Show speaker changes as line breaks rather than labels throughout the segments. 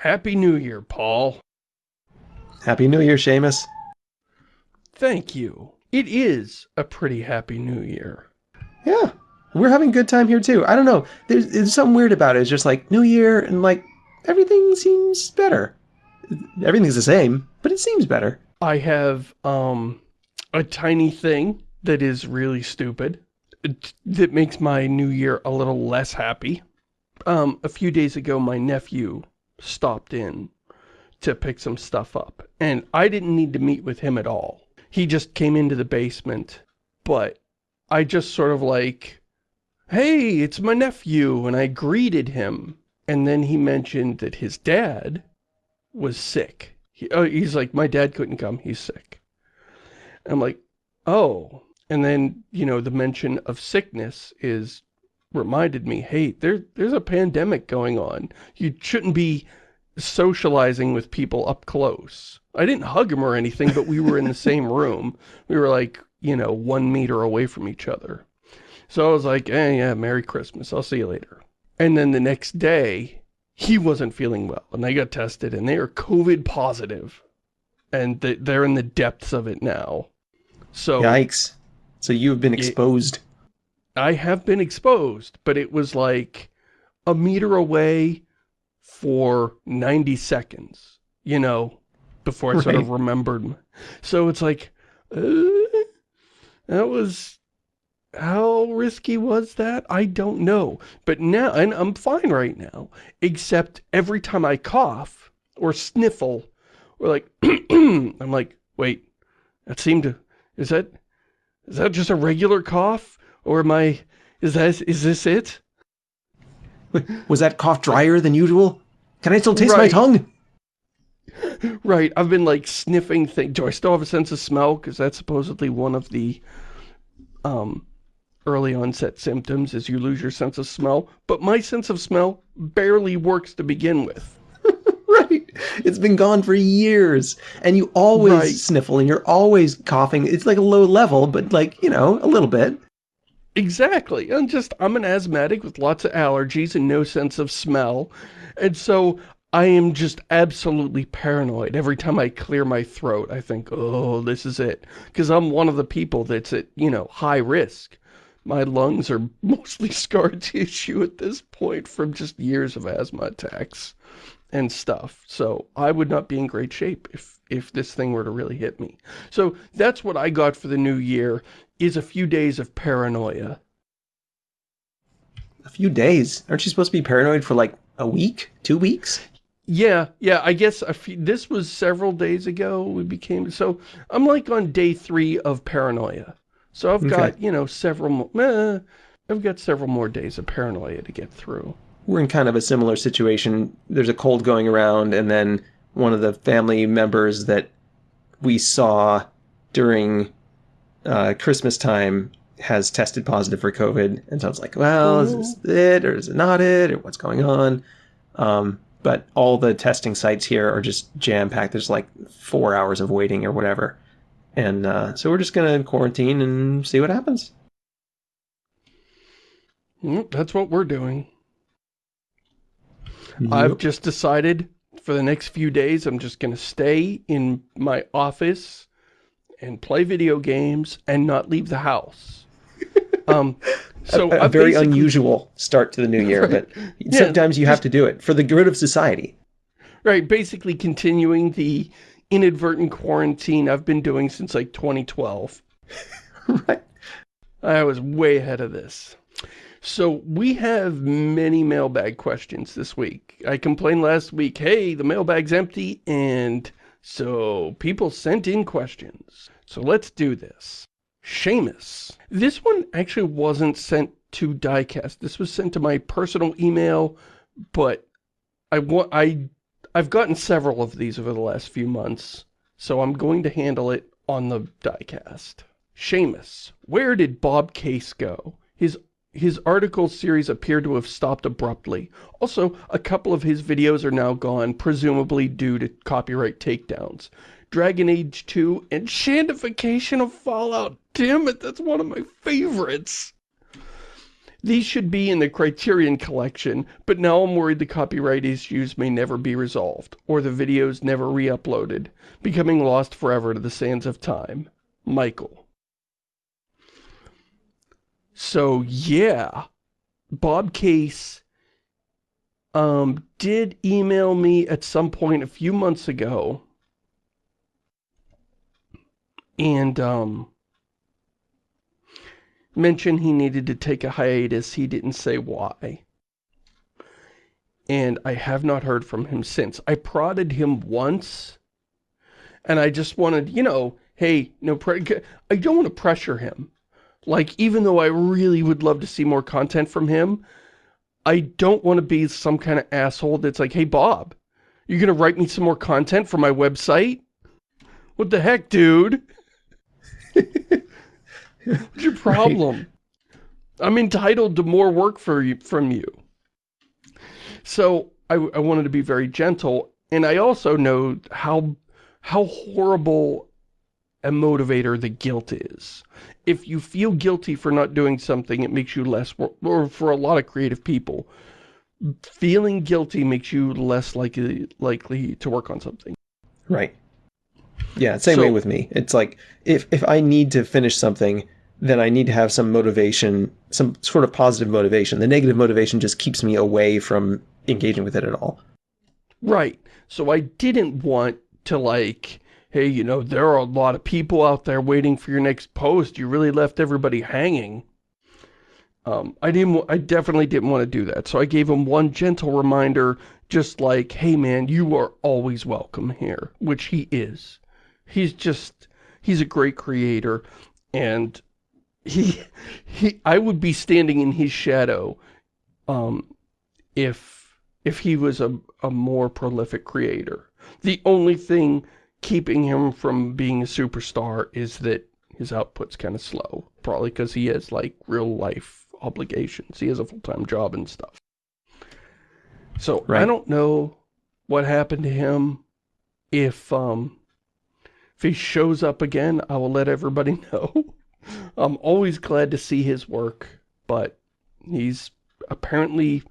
Happy New Year, Paul.
Happy New Year, Shamus.
Thank you. It is a pretty happy New Year.
Yeah, we're having a good time here too. I don't know. There's, there's something weird about it. It's just like New Year and like everything seems better. Everything's the same, but it seems better.
I have um, a tiny thing that is really stupid that makes my New Year a little less happy. Um, a few days ago, my nephew stopped in to pick some stuff up, and I didn't need to meet with him at all. He just came into the basement, but I just sort of like, hey, it's my nephew, and I greeted him. And then he mentioned that his dad was sick. He, oh, he's like, my dad couldn't come, he's sick. I'm like, oh. And then, you know, the mention of sickness is reminded me, hey, there, there's a pandemic going on. You shouldn't be socializing with people up close. I didn't hug him or anything, but we were in the same room. We were like, you know, one meter away from each other. So I was like, eh, yeah, Merry Christmas. I'll see you later. And then the next day, he wasn't feeling well. And they got tested, and they are COVID positive. And they're in the depths of it now. So
Yikes. So you've been exposed.
I have been exposed, but it was like a meter away for 90 seconds, you know, before I right. sort of remembered. So it's like, uh, that was, how risky was that? I don't know. But now, and I'm fine right now, except every time I cough or sniffle, or like, I'm like, wait, that seemed to, is that, is that just a regular cough? Or am I, is that, is this it?
Was that cough drier than usual? Can I still taste right. my tongue?
Right, I've been like sniffing things. Do I still have a sense of smell? Because that's supposedly one of the um, early onset symptoms is you lose your sense of smell. But my sense of smell barely works to begin with.
right. It's been gone for years. And you always right. sniffle and you're always coughing. It's like a low level, but like, you know, a little bit.
Exactly. I'm just, I'm an asthmatic with lots of allergies and no sense of smell. And so I am just absolutely paranoid. Every time I clear my throat, I think, oh, this is it. Because I'm one of the people that's at, you know, high risk. My lungs are mostly scar tissue at this point from just years of asthma attacks and stuff. So I would not be in great shape if, if this thing were to really hit me. So that's what I got for the new year, is a few days of paranoia.
A few days? Aren't you supposed to be paranoid for like a week? Two weeks?
Yeah, yeah, I guess few, this was several days ago we became, so I'm like on day three of paranoia. So I've got, you know, several more, eh, I've got several more days of paranoia to get through
we're in kind of a similar situation. There's a cold going around, and then one of the family members that we saw during uh, Christmas time has tested positive for COVID. And so it's like, well, is this it or is it not it or what's going on? Um, but all the testing sites here are just jam packed. There's like four hours of waiting or whatever. And uh, so we're just going to quarantine and see what happens.
That's what we're doing. Yep. I've just decided for the next few days, I'm just going to stay in my office and play video games and not leave the house. Um,
so a, a very unusual start to the new year, right, but yeah, sometimes you have to do it for the good of society.
Right, basically continuing the inadvertent quarantine I've been doing since like 2012. right. I was way ahead of this. So we have many mailbag questions this week. I complained last week, hey, the mailbag's empty, and so people sent in questions. So let's do this. Shamus. This one actually wasn't sent to Diecast. This was sent to my personal email, but I want I I've gotten several of these over the last few months, so I'm going to handle it on the Diecast. Shamus, where did Bob Case go? His his article series appear to have stopped abruptly. Also, a couple of his videos are now gone, presumably due to copyright takedowns. Dragon Age 2 and Shandification of Fallout. Damn it, that's one of my favorites. These should be in the Criterion collection, but now I'm worried the copyright issues may never be resolved, or the videos never re-uploaded, becoming lost forever to the sands of time. Michael. So, yeah, Bob Case um, did email me at some point a few months ago, and um, mentioned he needed to take a hiatus. He didn't say why. And I have not heard from him since. I prodded him once, and I just wanted, you know, hey, no, I don't want to pressure him. Like, even though I really would love to see more content from him, I don't want to be some kind of asshole that's like, hey, Bob, you're gonna write me some more content for my website? What the heck, dude? What's your problem? Right. I'm entitled to more work for you, from you. So I, I wanted to be very gentle, and I also know how how horrible a motivator the guilt is. If you feel guilty for not doing something, it makes you less, or for a lot of creative people, feeling guilty makes you less likely likely to work on something.
Right. Yeah, same so, way with me. It's like, if, if I need to finish something, then I need to have some motivation, some sort of positive motivation. The negative motivation just keeps me away from engaging with it at all.
Right. So I didn't want to like, hey, you know, there are a lot of people out there waiting for your next post. You really left everybody hanging. Um, I didn't, I definitely didn't want to do that. So I gave him one gentle reminder, just like, hey man, you are always welcome here, which he is. He's just, he's a great creator. And he, he, I would be standing in his shadow, um, if, if he was a, a more prolific creator. The only thing keeping him from being a superstar is that his output's kind of slow. Probably because he has, like, real life obligations. He has a full-time job and stuff. So, right. I don't know what happened to him. If, um, if he shows up again, I will let everybody know. I'm always glad to see his work, but he's apparently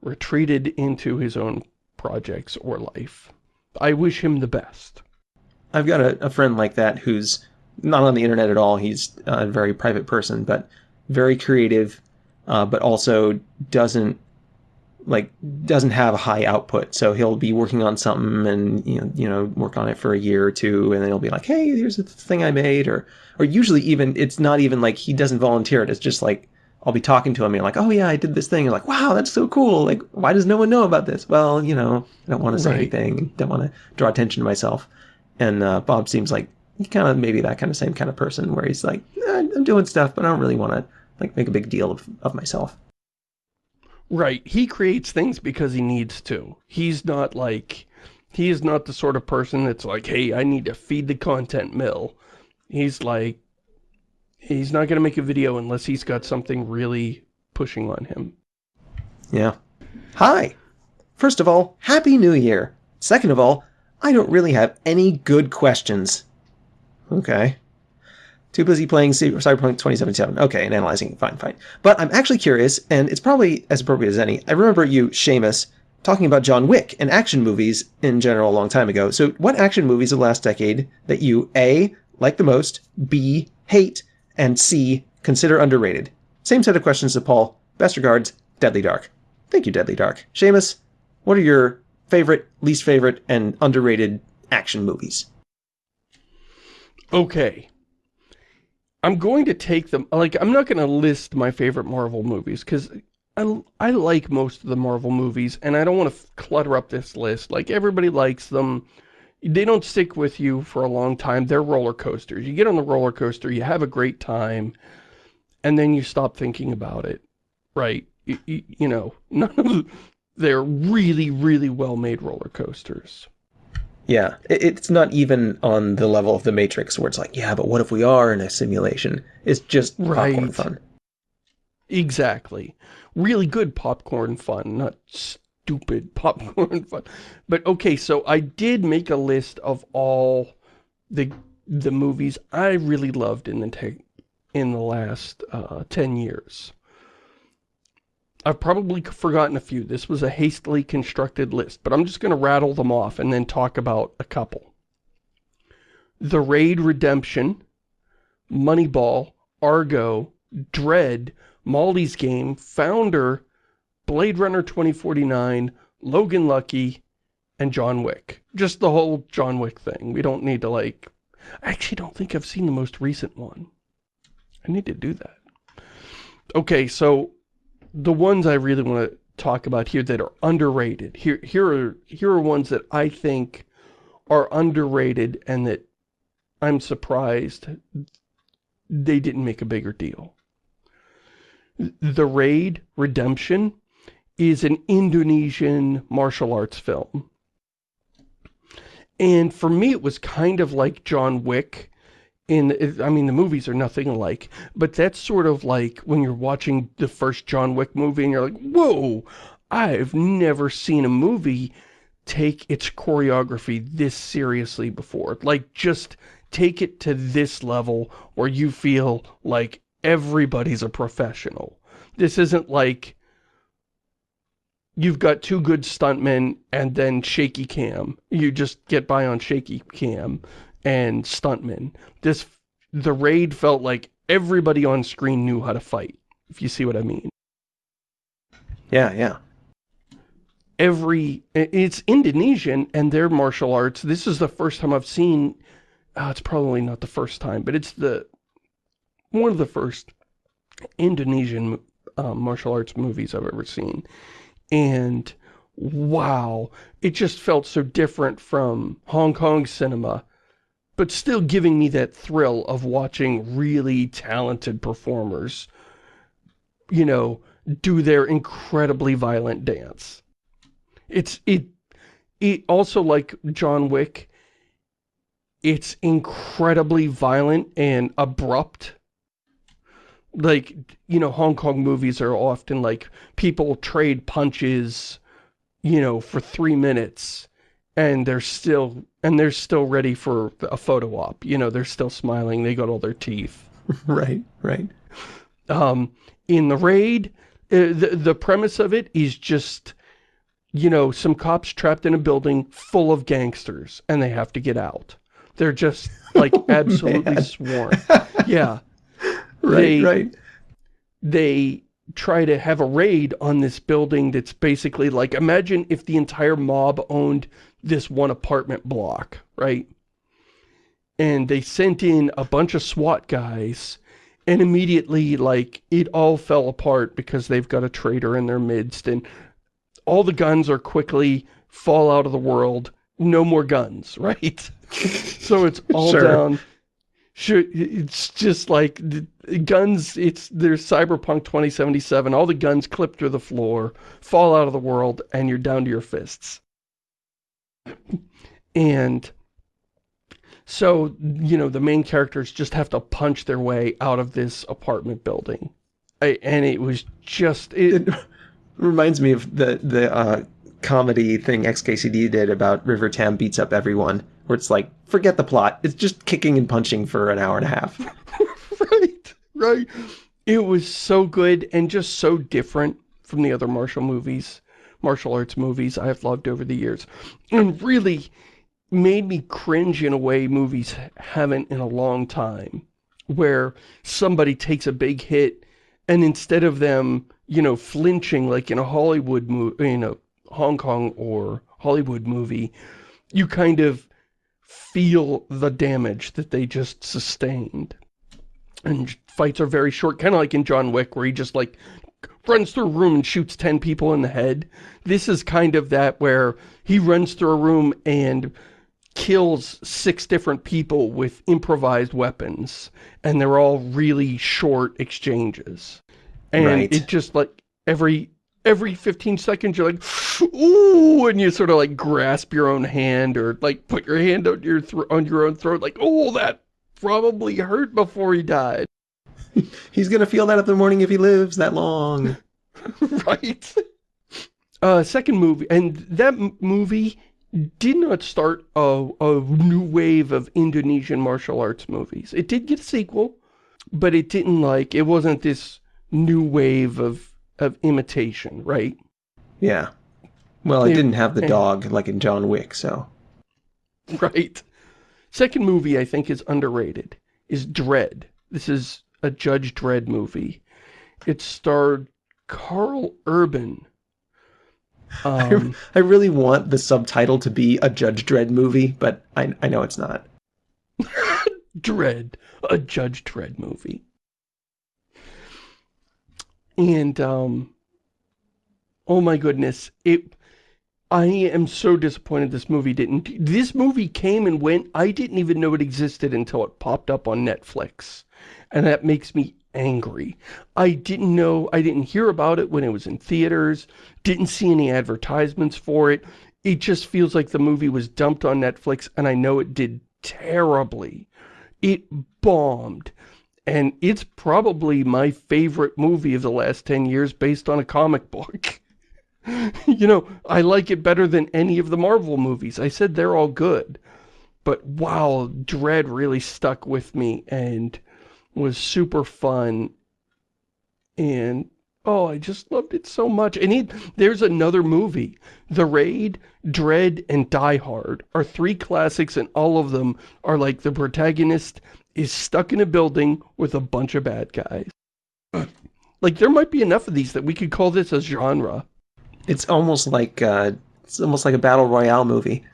retreated into his own projects or life. I wish him the best.
I've got a, a friend like that who's not on the internet at all. He's a very private person, but very creative, uh, but also doesn't like doesn't have a high output. So he'll be working on something and you know, you know, work on it for a year or two and then he'll be like, "Hey, here's the thing I made." Or or usually even it's not even like he doesn't volunteer it. It's just like I'll be talking to him and like, "Oh yeah, I did this thing." And like, "Wow, that's so cool." Like, why does no one know about this? Well, you know, I don't want to say right. anything. Don't want to draw attention to myself. And uh, Bob seems like kind of maybe that kind of same kind of person where he's like, eh, "I'm doing stuff, but I don't really want to like make a big deal of of myself."
Right. He creates things because he needs to. He's not like, he is not the sort of person that's like, hey, I need to feed the content mill. He's like, he's not going to make a video unless he's got something really pushing on him.
Yeah. Hi. First of all, Happy New Year. Second of all, I don't really have any good questions. Okay. Too busy playing Cyberpunk 2077. Okay, and analyzing. Fine, fine. But I'm actually curious, and it's probably as appropriate as any. I remember you, Shamus, talking about John Wick and action movies in general a long time ago. So what action movies of the last decade that you A, like the most, B, hate, and C, consider underrated? Same set of questions to Paul. Best regards, Deadly Dark. Thank you, Deadly Dark. Shamus, what are your favorite, least favorite, and underrated action movies?
Okay. I'm going to take them, like, I'm not going to list my favorite Marvel movies, because I, I like most of the Marvel movies, and I don't want to clutter up this list. Like, everybody likes them. They don't stick with you for a long time. They're roller coasters. You get on the roller coaster, you have a great time, and then you stop thinking about it, right? You, you, you know, none of they're really, really well-made roller coasters.
Yeah, it's not even on the level of the Matrix where it's like, yeah, but what if we are in a simulation? It's just right. popcorn fun.
Exactly. Really good popcorn fun, not stupid popcorn fun. But okay, so I did make a list of all the the movies I really loved in the in the last uh, 10 years. I've probably forgotten a few. This was a hastily constructed list, but I'm just going to rattle them off and then talk about a couple. The Raid Redemption, Moneyball, Argo, Dredd, Molly's Game, Founder, Blade Runner 2049, Logan Lucky, and John Wick. Just the whole John Wick thing. We don't need to like... I actually don't think I've seen the most recent one. I need to do that. Okay, so the ones I really want to talk about here that are underrated. Here, here are here are ones that I think are underrated and that I'm surprised they didn't make a bigger deal. The Raid Redemption is an Indonesian martial arts film. And for me, it was kind of like John Wick. In, I mean, the movies are nothing alike, but that's sort of like when you're watching the first John Wick movie and you're like, whoa, I've never seen a movie take its choreography this seriously before. Like, just take it to this level where you feel like everybody's a professional. This isn't like you've got two good stuntmen and then shaky cam. You just get by on shaky cam and stuntmen. This, the raid felt like everybody on screen knew how to fight, if you see what I mean.
Yeah, yeah.
Every, it's Indonesian and their martial arts. This is the first time I've seen, oh, it's probably not the first time, but it's the, one of the first Indonesian uh, martial arts movies I've ever seen and wow, it just felt so different from Hong Kong cinema, but still giving me that thrill of watching really talented performers, you know, do their incredibly violent dance. It's, it, it also like John Wick, it's incredibly violent and abrupt like, you know, Hong Kong movies are often like, people trade punches, you know, for three minutes, and they're still, and they're still ready for a photo op, you know, they're still smiling, they got all their teeth.
right, right.
Um, in The Raid, uh, the, the premise of it is just, you know, some cops trapped in a building full of gangsters, and they have to get out. They're just, like, oh, absolutely sworn. Yeah
right, they, right.
They try to have a raid on this building that's basically like, imagine if the entire mob owned this one apartment block, right? And they sent in a bunch of SWAT guys and immediately, like, it all fell apart because they've got a traitor in their midst and all the guns are quickly fall out of the world. No more guns, right? so it's all sure. down sure it's just like guns it's there's cyberpunk 2077 all the guns clip through the floor fall out of the world and you're down to your fists and so you know the main characters just have to punch their way out of this apartment building I, and it was just it,
it reminds me of the the uh comedy thing XKCD did about River Tam beats up everyone, where it's like, forget the plot. It's just kicking and punching for an hour and a half.
right, right. It was so good and just so different from the other martial movies, martial arts movies I've loved over the years. And really made me cringe in a way movies haven't in a long time, where somebody takes a big hit and instead of them, you know, flinching like in a Hollywood movie, you know, Hong Kong or Hollywood movie, you kind of feel the damage that they just sustained. And fights are very short, kind of like in John Wick, where he just like runs through a room and shoots 10 people in the head. This is kind of that where he runs through a room and kills six different people with improvised weapons. And they're all really short exchanges. And right. it just like every every 15 seconds you're like, ooh, and you sort of like grasp your own hand or like put your hand on your on your own throat like, oh, that probably hurt before he died.
He's gonna feel that in the morning if he lives that long.
right? Uh, second movie, and that movie did not start a, a new wave of Indonesian martial arts movies. It did get a sequel, but it didn't like, it wasn't this new wave of of imitation, right?
Yeah. Well, it
Yeah,
didn't have the
and-
dog like in John Wick, so.
Right. Second movie I think is underrated is Dredd. This is a Judge Dredd movie. It starred Karl Urban. Um,
I really want the subtitle to be a Judge Dredd movie, but I, I know it's not.
Dredd, a Judge Dredd movie. And, um, oh my goodness, it, I am so disappointed this movie didn't, this movie came and went, I didn't even know it existed until it popped up on Netflix. And that makes me angry. I didn't know, I didn't hear about it when it was in theaters, didn't see any advertisements for it. It just feels like the movie was dumped on Netflix and I know it did terribly. It bombed. And it's probably my favorite movie of the last 10 years based on a comic book. you know, I like it better than any of the Marvel movies. I said they're all good. But wow, Dredd really stuck with me and was super fun. And, oh, I just loved it so much. And it, there's another movie. The Raid, Dredd, and Die Hard are three classics and all of them are like the protagonist is stuck in a building with a bunch of bad guys. Like, there might be enough of these that we could call this a genre.
It's almost like uh, it's almost like a battle royale movie.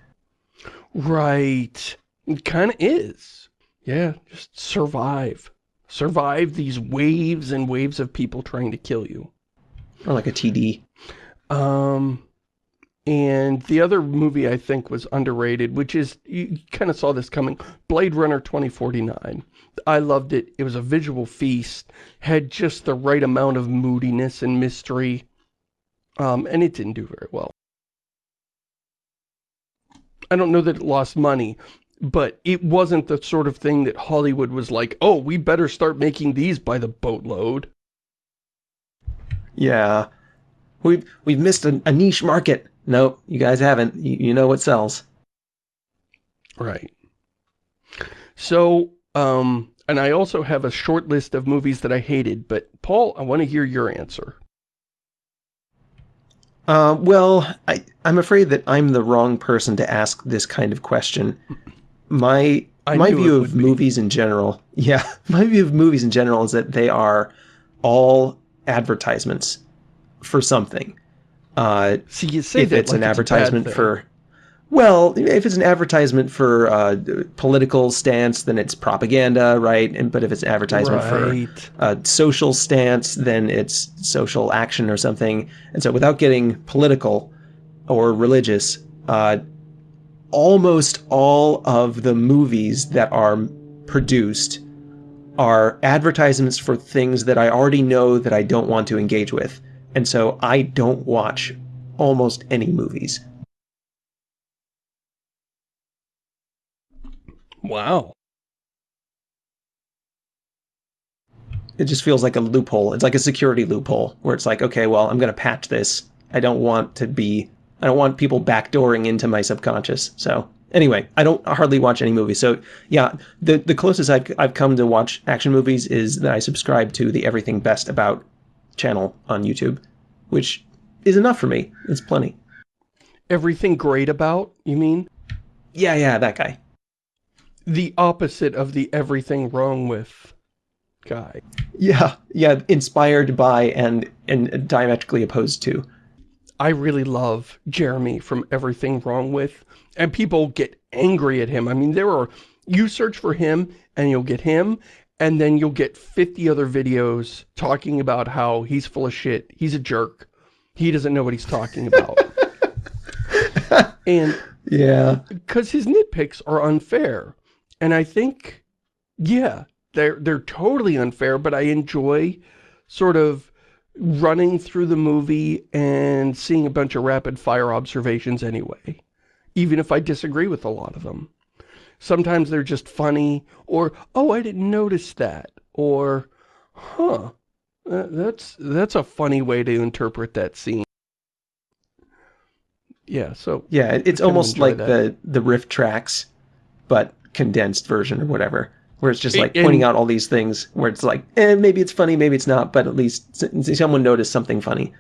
Right. It kind of is. Yeah, just survive. Survive these waves and waves of people trying to kill you.
Or like a TD.
Um, and the other movie I think was underrated, which is, you kind of saw this coming, Blade Runner 2049. I loved it. It was a visual feast, had just the right amount of moodiness and mystery, um, and it didn't do very well. I don't know that it lost money, but it wasn't the sort of thing that Hollywood was like, oh, we better start making these by the boatload.
Yeah. We've, we've missed a, a niche market. Nope, you guys haven't. You, you know what sells.
Right. So, um, and I also have a short list of movies that I hated, but Paul, I want to hear your answer.
Uh, well, I, I'm afraid that I'm the wrong person to ask this kind of question. My
I
my view of
be.
movies in general, yeah, my view of movies in general is that they are all advertisements for something. Uh,
See, you say
if
that
it's
like
an
bad
advertisement for, well, if it's an advertisement for uh, political stance, then it's propaganda, right? And but if it's an advertisement for a social stance, then it's social action or something. And so without getting political or religious, uh, almost all of the movies that are produced are advertisements for things that I already know that I don't want to engage with. And so I don't watch almost any movies.
Wow.
It just feels like a loophole. It's like a security loophole where it's like, okay, well, I'm going to patch this. I don't want to be, I don't want people backdooring into my subconscious. So anyway, I don't hardly watch any movies. So yeah, the, the closest I've, I've come to watch action movies is that I subscribe to the Everything Best About channel on YouTube, which is enough for me. It's plenty.
Everything great about, you mean?
Yeah, yeah, that guy.
The opposite of the everything wrong with guy.
Yeah, yeah, inspired by and, and diametrically opposed to.
I really love Jeremy from Everything Wrong With, and people get angry at him. I mean, there are, you search for him, and you'll get him, and then you'll get 50 other videos talking about how he's full of shit, he's a jerk, he doesn't know what he's talking about. and
Yeah.
because his nitpicks are unfair. And I think, yeah, they're, they're totally unfair, but I enjoy sort of running through the movie and seeing a bunch of rapid fire observations anyway, even if I disagree with a lot of them. Sometimes they're just funny, or, oh, I didn't notice that, or, huh, uh, that's, that's a funny way to interpret that scene. Yeah, so
Yeah, it's almost like
that.
the the RiffTrax, but condensed version or whatever. where it's just like pointing out all these things where it's like, eh, maybe it's funny, maybe it's not, but at least someone noticed something funny.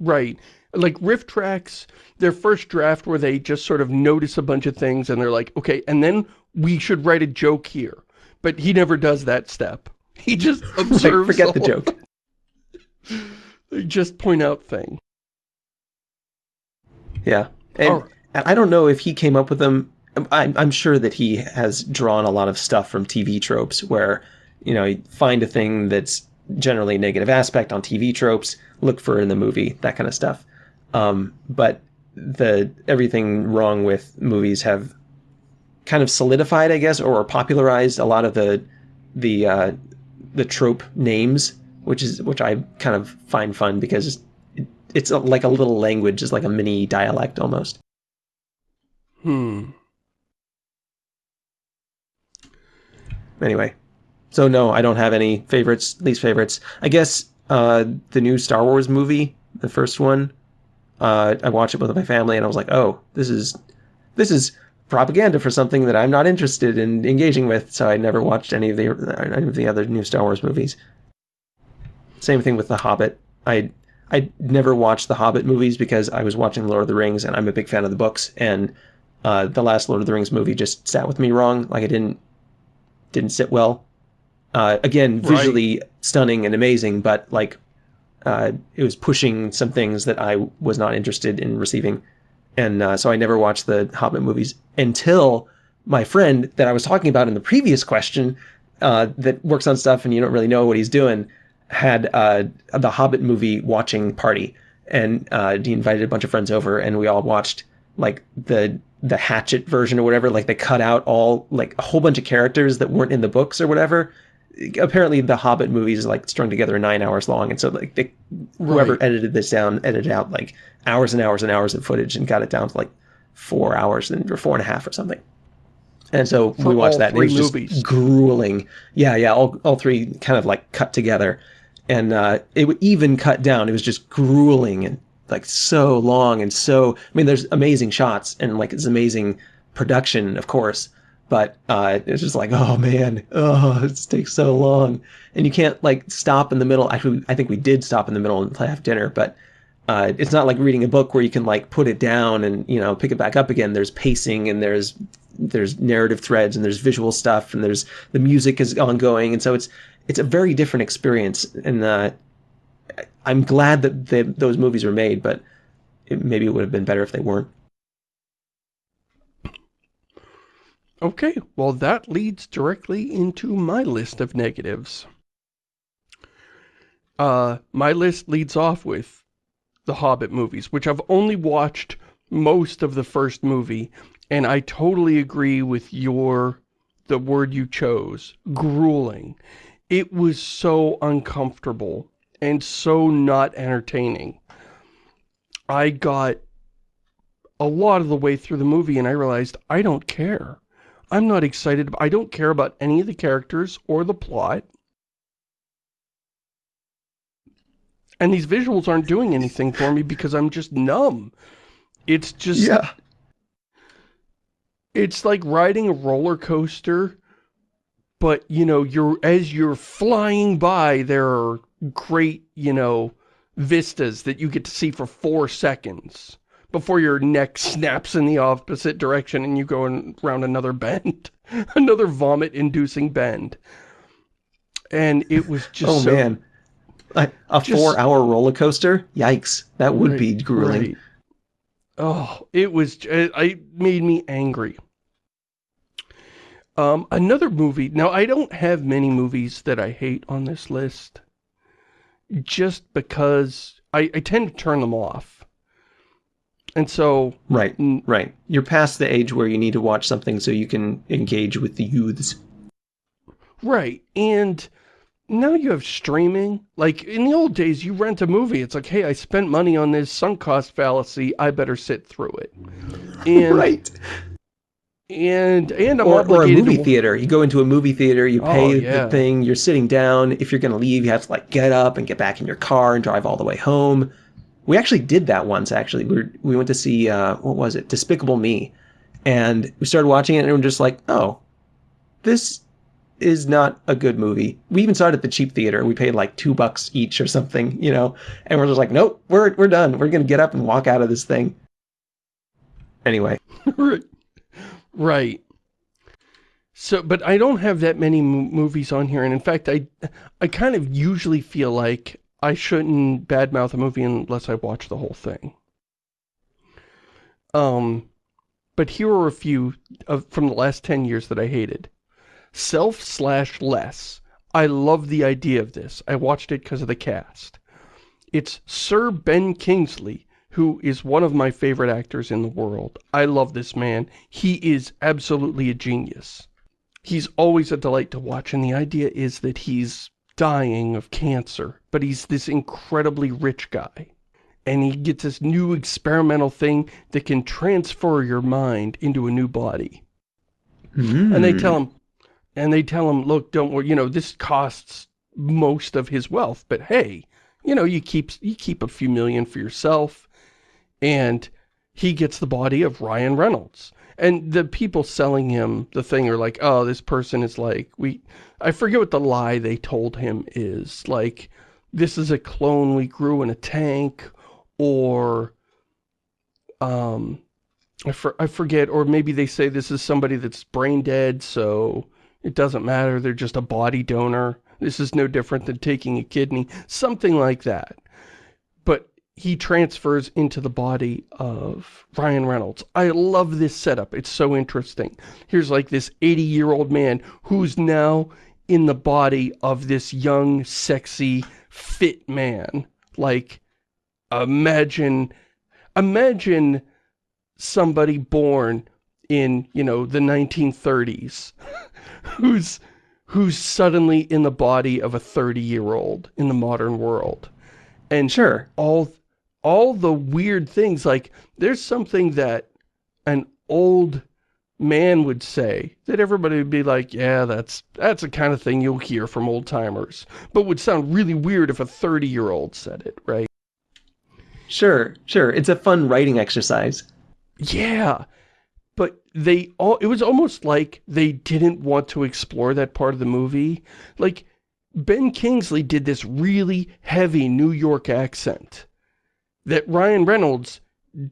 Right. Like RiffTrax their first draft where they just sort of notice a bunch of things and they're like, okay, and then we should write a joke here. But he never does that step. He just observes.
Forget the joke.
they just point out thing
Yeah. And, and I don't know if he came up with them. I'm, I'm sure that he has drawn a lot of stuff from TV tropes where, you know, you find a thing that's generally a negative aspect on TV tropes, look for in the movie, that kind of stuff. Um, but the everything wrong with movies have kind of solidified, I guess, or popularized a lot of the the uh, the trope names, which is which I kind of find fun because it, it's a, like a little language, it's like a mini dialect almost.
Hmm.
Anyway, so no, I don't have any favorites, least favorites. I guess uh, the new Star Wars movie, the first one, uh, I watched it with my family, and I was like, oh, this is this is propaganda for something that I'm not interested in engaging with, so I never watched any of the any of the other new Star Wars movies. Same thing with The Hobbit. I I never watched the Hobbit movies because I was watching Lord of the Rings, and I'm a big fan of the books. And uh, the last Lord of the Rings movie just sat with me wrong. Like I didn't didn't sit well. Uh, again, visually right. stunning and amazing, but like uh, it was pushing some things that I was not interested in receiving and uh, so I never watched the Hobbit movies until my friend that I was talking about in the previous question uh, that works on stuff and you don't really know what he's doing had uh, the Hobbit movie watching party, and uh, he invited a bunch of friends over, and we all watched like the the Hatchet version or whatever. Like they cut out all like a whole bunch of characters that weren't in the books or whatever. Apparently, the Hobbit movies like strung together nine hours long, and so like they, whoever right. edited this down edited out like hours and hours and hours of footage and got it down to like four hours and or four and a half or something. And so For we watched that. And it was movies. just grueling. Yeah, yeah. All all three kind of like cut together, and uh, it would even cut down. It was just grueling and like so long and so. I mean, there's amazing shots and like it's amazing production, of course. But uh, it's just like, oh man, oh, it takes so long, and you can't like stop in the middle. Actually, I think we did stop in the middle and have dinner, but uh, it's not like reading a book where you can like put it down and you know pick it back up again. There's pacing and there's there's narrative threads and there's visual stuff and there's the music is ongoing and so it's it's a very different experience and uh, I'm glad that they, those movies were made, but it, maybe it would have been better if they weren't.
Okay, well that leads directly into my list of negatives. Uh, my list leads off with the Hobbit movies, which I've only watched most of the first movie, and I totally agree with your, the word you chose, grueling. It was so uncomfortable and so not entertaining. I got a lot of the way through the movie and I realized I don't care. I'm not excited. I don't care about any of the characters or the plot. And these visuals aren't doing anything for me because I'm just numb. It's just...
Yeah.
It's like riding a roller coaster, but, you know, you're as you're flying by, there are great, you know, vistas that you get to see for four seconds before your neck snaps in the opposite direction and you go around another bend. another vomit-inducing bend. And it was just
oh,
so...
man a, a four-hour roller coaster? Yikes! That would right, be grueling. Right.
Oh, it was. It, it made me angry. Um, another movie. Now, I don't have many movies that I hate on this list. Just because I, I tend to turn them off. And so...
Right, right. You're past the age where you need to watch something so you can engage with the youths.
Right, and now you have streaming. Like, in the old days, you rent a movie. It's like, hey, I spent money on this sunk cost fallacy. I better sit through it. And,
right.
And, and I'm
or, or a movie theater. You go into a movie theater, you pay oh, yeah. the thing, you're sitting down. If you're going to leave, you have to, like, get up and get back in your car and drive all the way home. We actually did that once, actually. We, were, we went to see, uh, what was it? Despicable Me. And we started watching it and we were just like, oh, this is not a good movie. We even saw it at the cheap theater. We paid like two bucks each or something, you know, and we're just like, nope, we're, we're done. We're going to get up and walk out of this thing. Anyway.
right. Right. So, but I don't have that many movies on here, and in fact, I, I kind of usually feel like I shouldn't badmouth a movie unless I watch the whole thing. Um, but here are a few of, from the last 10 years that I hated. Self slash less. I love the idea of this. I watched it because of the cast. It's Sir Ben Kingsley, who is one of my favorite actors in the world. I love this man. He is absolutely a genius. He's always a delight to watch, and the idea is that he's dying of cancer, but he's this incredibly rich guy and he gets this new experimental thing that can transfer your mind into a new body. Mm. And they tell him, and they tell him, look, don't worry, you know, this costs most of his wealth, but hey, you know, you keep, you keep a few million for yourself, and he gets the body of Ryan Reynolds. And the people selling him the thing are like, oh, this person is like, we, I forget what the lie they told him is, like, this is a clone we grew in a tank, or um I, for, I forget or maybe they say this is somebody that's brain dead so it doesn't matter they're just a body donor this is no different than taking a kidney something like that he transfers into the body of Ryan Reynolds. I love this setup. It's so interesting. Here's like this 80-year-old man who's now in the body of this young, sexy, fit man. Like, imagine, imagine somebody born in, you know, the 1930s who's, who's suddenly in the body of a 30-year-old in the modern world. And
sure,
all, all the weird things, like, there's something that an old man would say that everybody would be like, yeah, that's that's the kind of thing you'll hear from old timers, but would sound really weird if a 30 year old said it, right?
Sure, sure. It's a fun writing exercise.
Yeah. But they all, it was almost like they didn't want to explore that part of the movie. Like, Ben Kingsley did this really heavy New York accent that Ryan Reynolds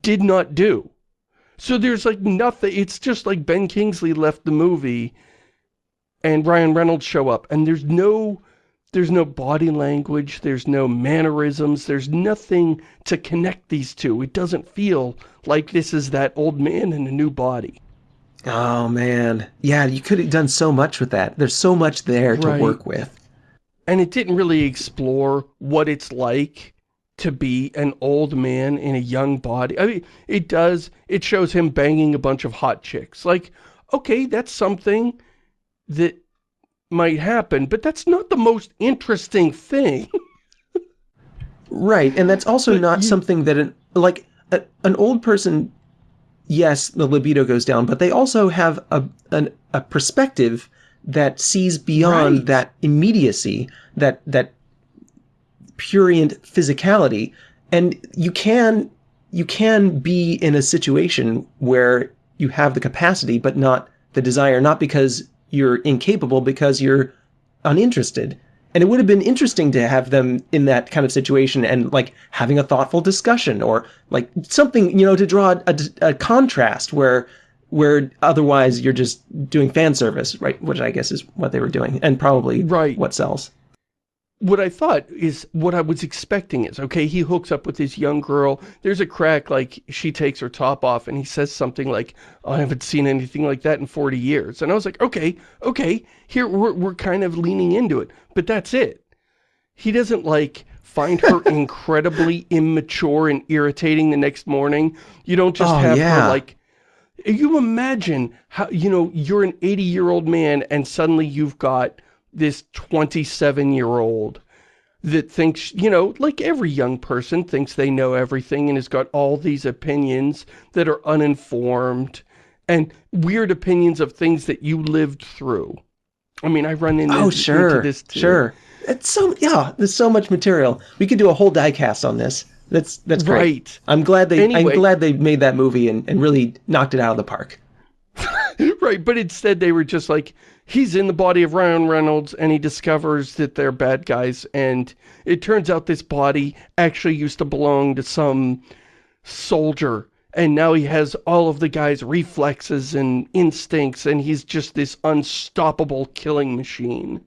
did not do. So there's like nothing, it's just like Ben Kingsley left the movie and Ryan Reynolds show up and there's no there's no body language, there's no mannerisms, there's nothing to connect these two. It doesn't feel like this is that old man in a new body.
Oh, man. Yeah, you could have done so much with that. There's so much there to right. work with.
And it didn't really explore what it's like to be an old man in a young body. I mean, it does, it shows him banging a bunch of hot chicks. Like, okay, that's something that might happen, but that's not the most interesting thing.
right, and that's also but not you... something that, an, like, a, an old person, yes, the libido goes down, but they also have a, an, a perspective that sees beyond right. that immediacy, that, that purient physicality, and you can, you can be in a situation where you have the capacity, but not the desire, not because you're incapable because you're uninterested. And it would have been interesting to have them in that kind of situation and like having a thoughtful discussion or like something, you know, to draw a, a contrast where where otherwise you're just doing fan service, right? Which I guess is what they were doing and probably right. what sells
what I thought is what I was expecting is, okay, he hooks up with this young girl. There's a crack, like, she takes her top off and he says something like, oh, I haven't seen anything like that in 40 years. And I was like, okay, okay, here, we're, we're kind of leaning into it. But that's it. He doesn't, like, find her incredibly immature and irritating the next morning. You don't just oh, have yeah. her, like, you imagine how, you know, you're an 80-year-old man and suddenly you've got this 27 year old that thinks, you know, like every young person thinks they know everything and has got all these opinions that are uninformed and weird opinions of things that you lived through. I mean, I run into,
oh, sure,
into this too.
Sure. It's so, yeah, there's so much material. We could do a whole diecast on this. That's, that's great. Right. I'm glad they, anyway, I'm glad they made that movie and, and really knocked it out of the park.
Right, but instead they were just like, he's in the body of Ryan Reynolds and he discovers that they're bad guys and it turns out this body actually used to belong to some soldier and now he has all of the guy's reflexes and instincts and he's just this unstoppable killing machine.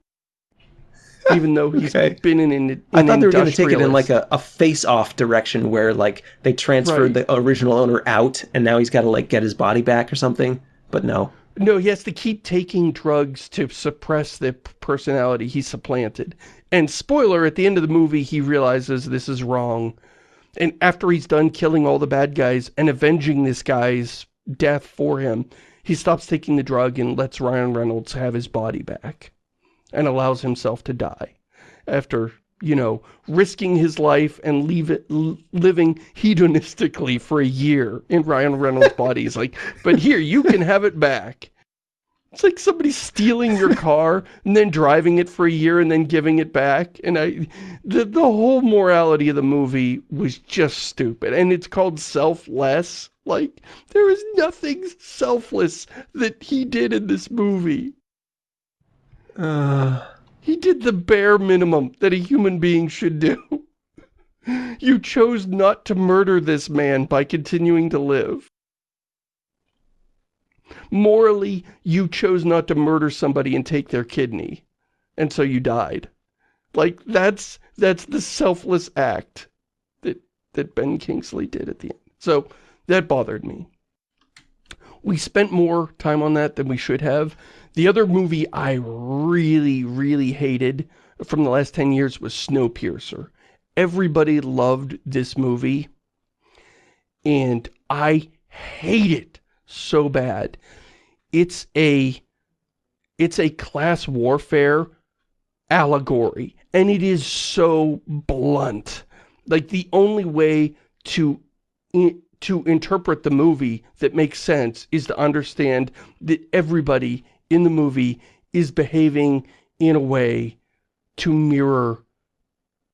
Even though he's
Okay.
been in an
I thought they were going to take it in like a, a face-off direction where like they transferred
Right.
the original owner out and now he's got to like get his body back or something. But no.
No, he has to keep taking drugs to suppress the personality he supplanted. And spoiler, at the end of the movie, he realizes this is wrong. And after he's done killing all the bad guys and avenging this guy's death for him, he stops taking the drug and lets Ryan Reynolds have his body back. And allows himself to die. After, you know, risking his life and leave it, l- living hedonistically for a year in Ryan Reynolds' body. He's like, but here, you can have it back. It's like somebody stealing your car and then driving it for a year and then giving it back. And I, the, the whole morality of the movie was just stupid. And it's called selfless. Like, there is nothing selfless that he did in this movie.
Uh,
He did the bare minimum that a human being should do. You chose not to murder this man by continuing to live. Morally, you chose not to murder somebody and take their kidney. And so you died. Like, that's, that's the selfless act that, that Ben Kingsley did at the end. So, that bothered me. We spent more time on that than we should have. The other movie I really, really hated from the last 10 years was Snowpiercer. Everybody loved this movie. And I hate it so bad. It's a, it's a class warfare allegory. And it is so blunt. Like the only way to to interpret the movie that makes sense is to understand that everybody in the movie is behaving in a way to mirror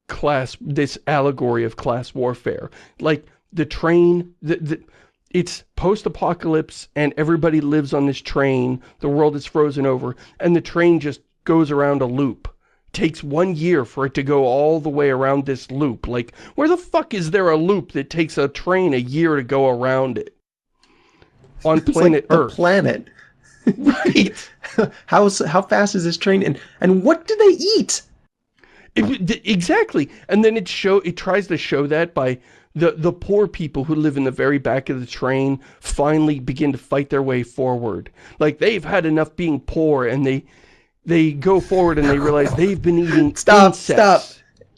class this allegory of class warfare. Like the train the, the it's post-apocalypse and everybody lives on this train the world is frozen over and the train just goes around a loop takes one year for it to go all the way around this loop. Like, where the fuck is there a loop that takes a train a year to go around it? On planet
like the
Earth.
planet.
right.
how how fast is this train and and what do they eat?
It- exactly. And then it show it tries to show that by the the poor people who live in the very back of the train finally begin to fight their way forward. Like they've had enough being poor and they they go forward and they realize they've been eating
Stop,
insects.
stop.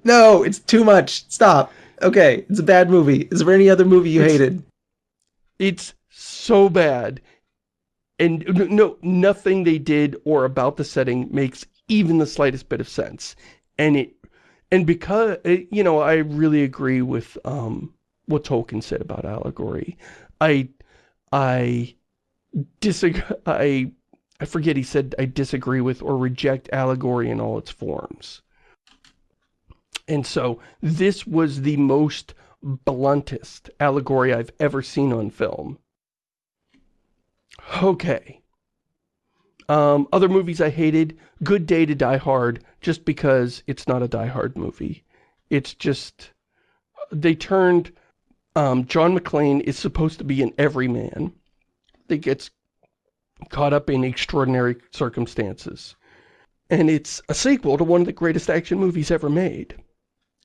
No, it's too much. Stop. Okay, it's a bad movie. Is there any other movie you
It's-
hated?
It's so bad. And no, nothing they did or about the setting makes even the slightest bit of sense. And it, and because, it, you know, I really agree with, um, what Tolkien said about allegory. I, I disagree, I, I forget he said I disagree with or reject allegory in all its forms. And so this was the most bluntest allegory I've ever seen on film. Okay. Um, other movies I hated, Good Day to Die Hard, just because it's not a Die Hard movie. It's just, they turned, um, John McClane is supposed to be an everyman that gets caught up in extraordinary circumstances. And it's a sequel to one of the greatest action movies ever made.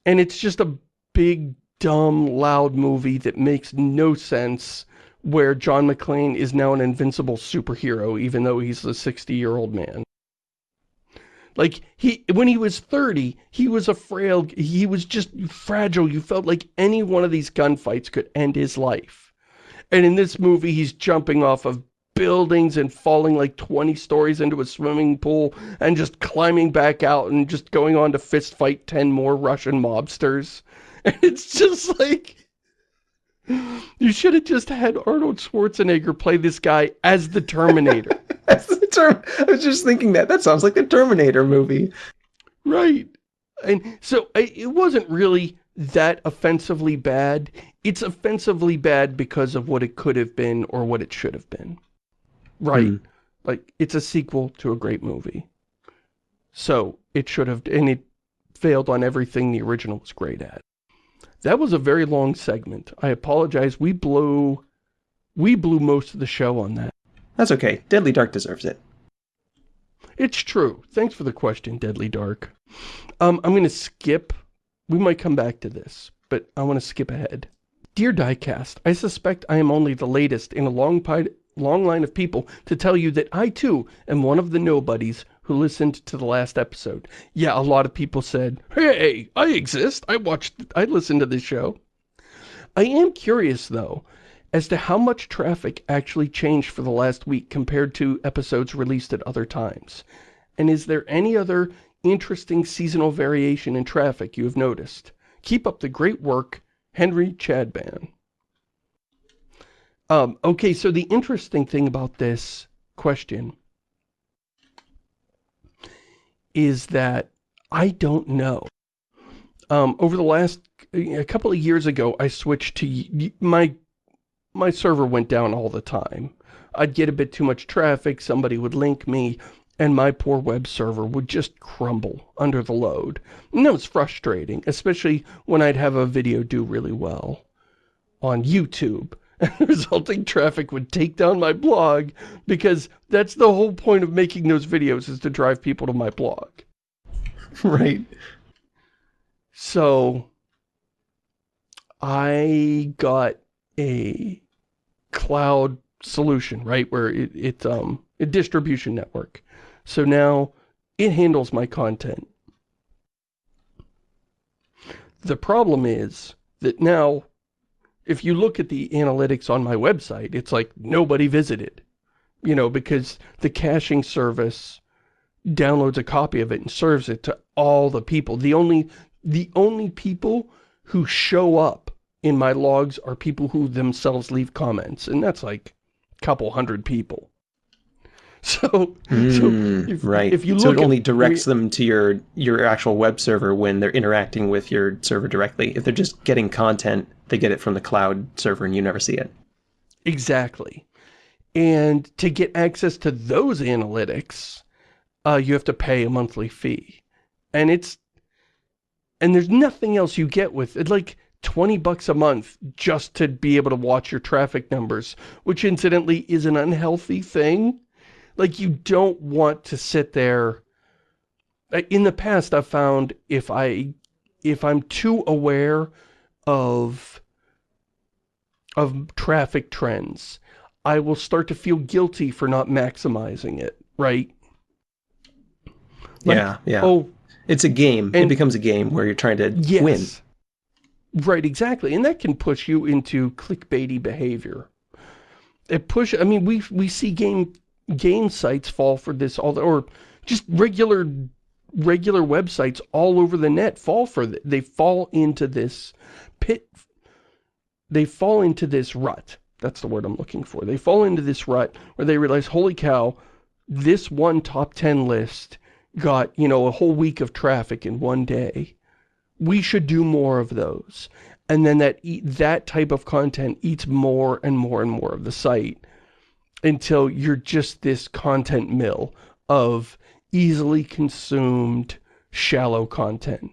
And it's just a big, dumb, loud movie that makes no sense where John McClane is now an invincible superhero even though he's a 60-year-old man. Like, he when he was 30, he was a frail, he was just fragile. You felt like any one of these gunfights could end his life. And in this movie, he's jumping off of buildings and falling like 20 stories into a swimming pool and just climbing back out and just going on to fist fight 10 more Russian mobsters. And it's just like, you should have just had Arnold Schwarzenegger play this guy as the Terminator.
That's the term. I was just thinking that. That sounds like the Terminator movie.
Right. And so I, it wasn't really that offensively bad. It's offensively bad because of what it could have been or what it should have been. Right.
Hmm.
Like, it's a sequel to a great movie. So, it should have, and it failed on everything the original was great at. That was a very long segment. I apologize. We blew, we blew most of the show on that.
That's okay. Deadly Dark deserves it.
It's true. Thanks for the question, Deadly Dark. Um, I'm going to skip. We might come back to this, but I want to skip ahead. Dear Diecast, I suspect I am only the latest in a long, long line of people to tell you that I too am one of the nobodies who listened to the last episode. Yeah, a lot of people said, hey, I exist. I watched, I listened to this show. I am curious though, as to how much traffic actually changed for the last week compared to episodes released at other times. And is there any other interesting seasonal variation in traffic you have noticed? Keep up the great work, Henry Chadban. Um, okay, so the interesting thing about this question is that I don't know. Um, over the last, a couple of years ago, I switched to, my my server went down all the time. I'd get a bit too much traffic, somebody would link me, and my poor web server would just crumble under the load. And that was frustrating, especially when I'd have a video do really well on YouTube. And the resulting traffic would take down my blog because that's the whole point of making those videos is to drive people to my blog.
Right.
So I got a cloud solution, right? Where it, it's um, a distribution network. So now it handles my content. The problem is that now, if you look at the analytics on my website, it's like nobody visited. You know, because the caching service downloads a copy of it and serves it to all the people. The only, the only people who show up in my logs are people who themselves leave comments, and that's like a couple hundred people. So,
mm,
so
hmm,
if,
right.
if you look
so it only
at,
directs them to your your actual web server when they're interacting with your server directly. If they're just getting content, they get it from the cloud server and you never see it.
Exactly. And to get access to those analytics, uh, you have to pay a monthly fee. And it's, and there's nothing else you get with it. Like, 20 bucks a month just to be able to watch your traffic numbers, which incidentally is an unhealthy thing. Like you don't want to sit there. In the past, I've found if I, if I'm too aware of, of traffic trends, I will start to feel guilty for not maximizing it, right?
Like, yeah, yeah. Oh, it's a game. And, it becomes a game where you're trying to
yes.
win.
Right, exactly. And that can push you into clickbaity behavior. It push, I mean, we, we see game, game sites fall for this, all the, or just regular, regular websites all over the net fall for, the, they fall into this pit, they fall into this rut. That's the word I'm looking for. They fall into this rut where they realize, holy cow, this one top 10 list got, you know, a whole week of traffic in one day we should do more of those. And then that that type of content eats more and more and more of the site until you're just this content mill of easily consumed shallow content.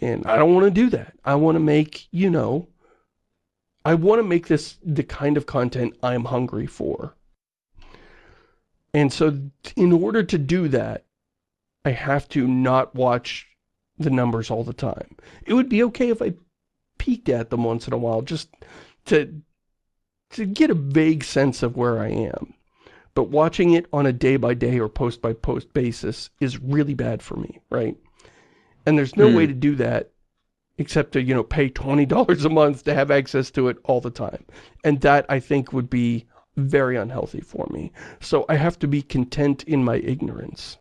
And I don't want to do that. I want to make, you know, I want to make this the kind of content I'm hungry for. And so in order to do that, I have to not watch the numbers all the time. It would be okay if I peeked at them once in a while just to to get a vague sense of where I am. But watching it on a day-by-day -day or post-by-post -post basis is really bad for me, right? And there's no way to do that except to, you know, pay $20 a month to have access to it all the time. And that, I think, would be very unhealthy for me. So I have to be content in my ignorance.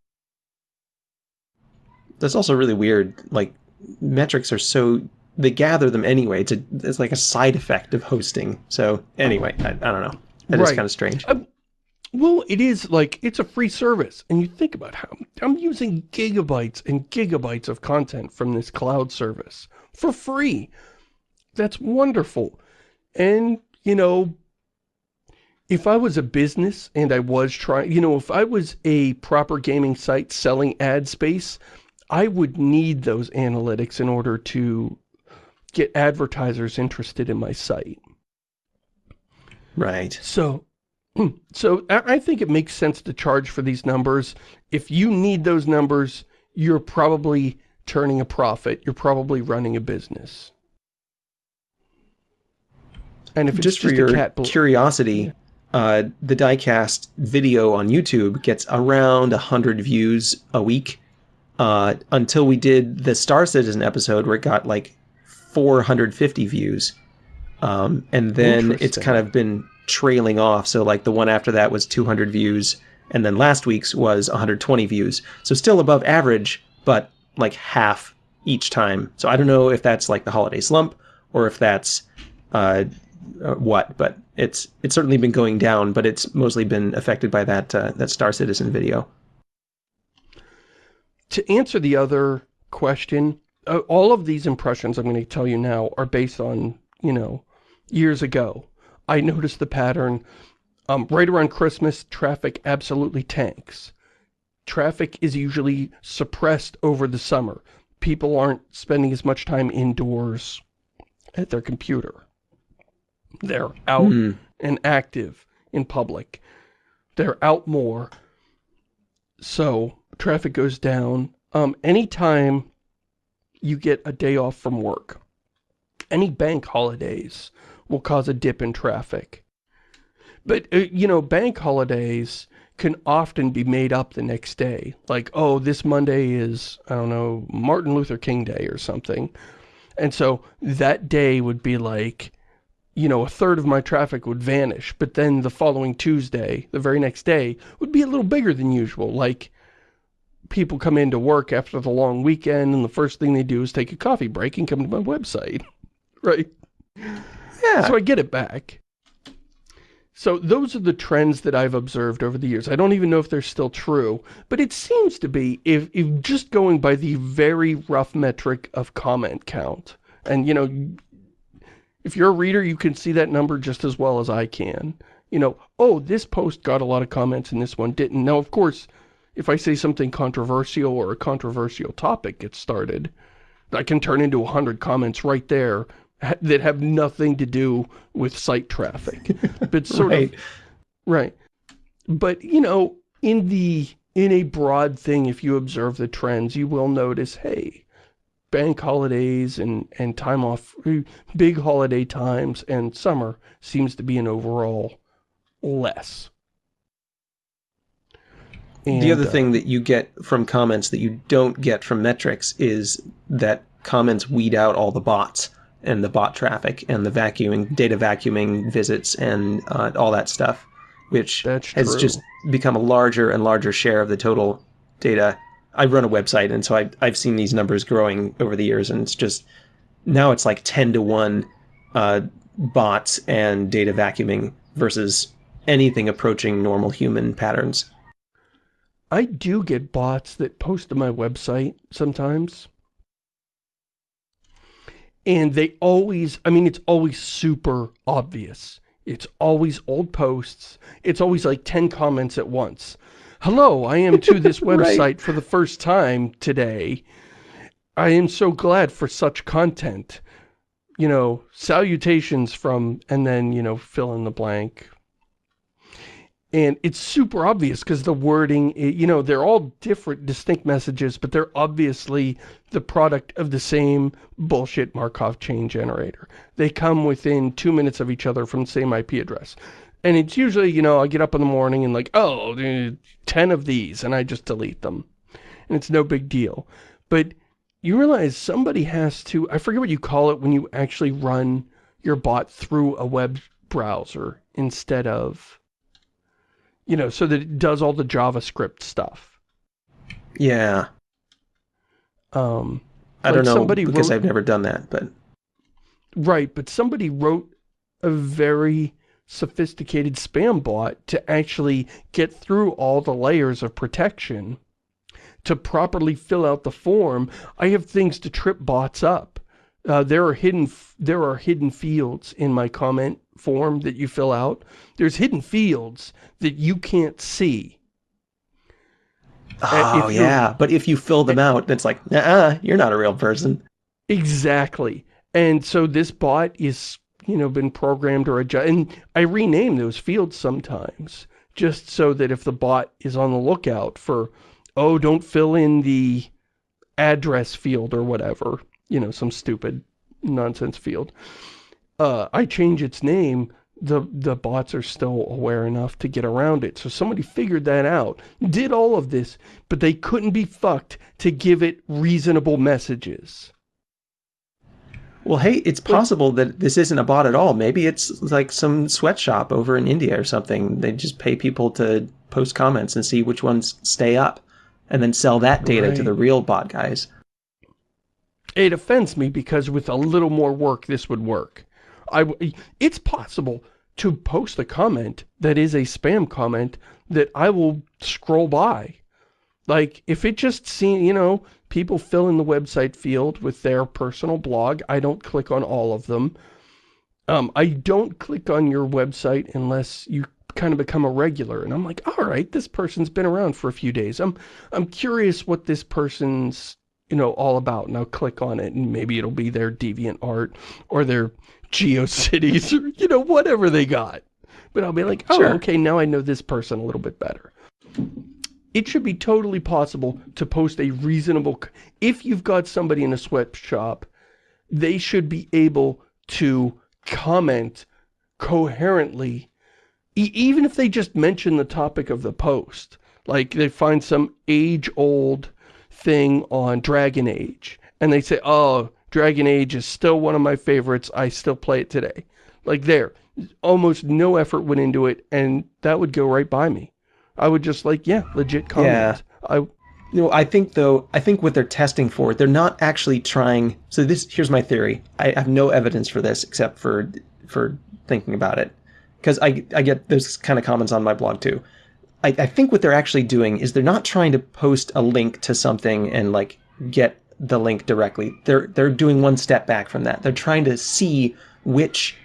That's also really weird. Like metrics are so they gather them anyway. It's a it's like a side effect of hosting. So anyway, I, I don't know. That right. is kind of strange.
Um, well, it is like it's a free service, and you think about how I'm using gigabytes and gigabytes of content from this cloud service for free. That's wonderful. And, you know, if I was a business and I was trying, you know, if I was a proper gaming site selling ad space, I would need those analytics in order to get advertisers interested in my site.
Right.
So, so I think it makes sense to charge for these numbers. If you need those numbers, you're probably turning a profit. You're probably running a business.
And if just, just for your curiosity, uh, the diecast video on YouTube gets around 100 views a week uh, until we did the Star Citizen episode where it got like 450 views. Um, and then it's kind of been trailing off. So like the one after that was 200 views. And then last week's was 120 views. So still above average, but like half each time. So I don't know if that's like the holiday slump or if that's uh, uh, what, but it's it's certainly been going down, but it's mostly been affected by that uh, that Star Citizen video.
To answer the other question, uh, all of these impressions I'm going to tell you now are based on, you know, years ago. I noticed the pattern um, right around Christmas, traffic absolutely tanks. Traffic is usually suppressed over the summer. People aren't spending as much time indoors at their computer. They're out mm. and active in public. They're out more. So, traffic goes down. Um, anytime you get a day off from work, any bank holidays will cause a dip in traffic. But, uh, you know, bank holidays can often be made up the next day. Like, oh, this Monday is, I don't know, Martin Luther King Day or something. And so that day would be like, you know, a third of my traffic would vanish, but then the following Tuesday, the very next day, would be a little bigger than usual. Like, people come into work after the long weekend, and the first thing they do is take a coffee break and come to my website. right?
Yeah.
So I get it back. So those are the trends that I've observed over the years. I don't even know if they're still true, but it seems to be, if, if just going by the very rough metric of comment count, and, you know, if you're a reader, you can see that number just as well as I can. You know, oh, this post got a lot of comments and this one didn't. Now, of course, if I say something controversial or a controversial topic gets started, I can turn into a 100 comments right there that have nothing to do with site traffic. But sort right. of... Right. But, you know, in the in a broad thing, if you observe the trends, you will notice, hey, bank holidays and, and time off, big holiday times and summer seems to be an overall less.
And, the other uh, thing that you get from comments that you don't get from metrics is that comments weed out all the bots and the bot traffic and the vacuuming, data vacuuming visits and uh, all that stuff, which has just become a larger and larger share of the total data I run a website, and so I, I've seen these numbers growing over the years, and it's just now it's like ten to one uh, bots and data vacuuming versus anything approaching normal human patterns.
I do get bots that post to my website sometimes. And they always, I mean, it's always super obvious. It's always old posts. It's always like 10 comments at once hello, I am to this website right. for the first time today. I am so glad for such content. You know, salutations from, and then, you know, fill in the blank. And it's super obvious because the wording, eh, you know, they're all different, distinct messages, but they're obviously the product of the same bullshit Markov chain generator. They come within two minutes of each other from the same IP address. And it's usually, you know, I get up in the morning and like, oh, 10 of these, and I just delete them. And it's no big deal. But you realize somebody has to, I forget what you call it when you actually run your bot through a web browser instead of, you know, so that it does all the JavaScript stuff.
Yeah.
Um,
I like don't know because wrote, I've never done that, but.
Right, but somebody wrote a very sophisticated spam bot to actually get through all the layers of protection to properly fill out the form. I have things to trip bots up. Uh, there are hidden there are hidden fields in my comment form that you fill out, there's hidden fields that you can't see.
Oh, yeah. But if you fill them out, it's like, nah, you're not a real person.
Exactly. And so this bot is, you know, been programmed or adjusted. And I rename those fields sometimes just so that if the bot is on the lookout for, oh, don't fill in the address field or whatever, you know, some stupid nonsense field, uh, I change its name, the, the bots are still aware enough to get around it. So somebody figured that out, did all of this, but they couldn't be fucked to give it reasonable messages.
Well, hey, it's possible that this isn't a bot at all. Maybe it's like some sweatshop over in India or something. They just pay people to post comments and see which ones stay up and then sell that data right. to the real bot guys.
It offends me because with a little more work, this would work. I, it's possible to post a comment that is a spam comment that I will scroll by. Like, if it just seems, you know, people fill in the website field with their personal blog. I don't click on all of them. Um, I don't click on your website unless you kind of become a regular. And I'm like, all right, this person's been around for a few days. I'm, I'm curious what this person's, you know, all about. And I'll click on it and maybe it'll be their deviant art or their GeoCities or, you know, whatever they got. But I'll be like, oh, sure. okay, now I know this person a little bit better it should be totally possible to post a reasonable... If you've got somebody in a sweatshop, they should be able to comment coherently, e even if they just mention the topic of the post. Like, they find some age-old thing on Dragon Age, and they say, oh, Dragon Age is still one of my favorites, I still play it today. Like, there. Almost no effort went into it, and that would go right by me. I would just like, yeah, legit comment. Yeah. I,
you know, I think though, I think what they're testing for, they're not actually trying. So this, here's my theory. I have no evidence for this except for for thinking about it, because I I get those kind of comments on my blog too. I, I think what they're actually doing is they're not trying to post a link to something and like get the link directly. They're they're doing one step back from that. They're trying to see which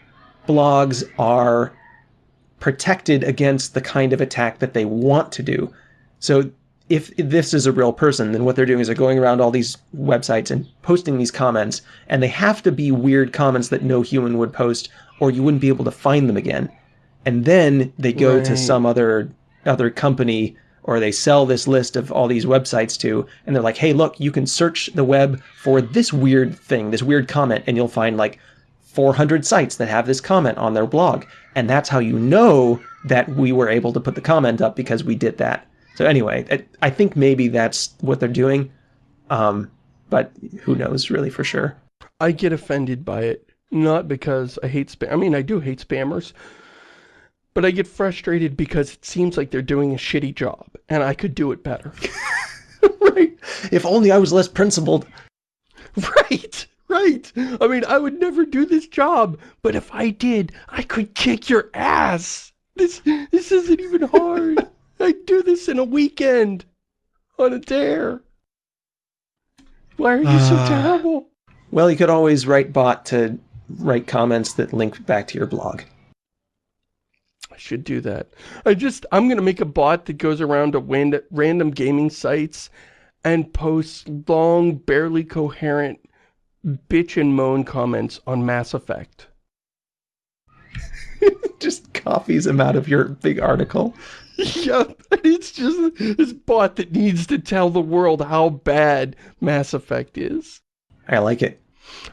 blogs are protected against the kind of attack that they want to do. So if this is a real person, then what they're doing is they're going around all these websites and posting these comments, and they have to be weird comments that no human would post, or you wouldn't be able to find them again. And then they go right. to some other other company or they sell this list of all these websites to, and they're like, hey, look, you can search the web for this weird thing, this weird comment, and you'll find like 400 sites that have this comment on their blog. And that's how you know that we were able to put the comment up because we did that. So anyway, I think maybe that's what they're doing. Um, but who knows really for sure.
I get offended by it, not because I hate spam. I mean, I do hate spammers, but I get frustrated because it seems like they're doing a shitty job and I could do it better.
right. If only I was less principled.
Right. Right. I mean, I would never do this job, but if I did, I could kick your ass. This this isn't even hard. I'd do this in a weekend. On a dare. Why are you uh, so terrible?
Well, you could always write bot to write comments that link back to your blog.
Should do that. I just, I'm going to make a bot that goes around to random gaming sites and posts long, barely coherent bitch and moan comments on Mass Effect.
just copies them out of your big article.
Yeah, it's just this bot that needs to tell the world how bad Mass Effect is.
I like it.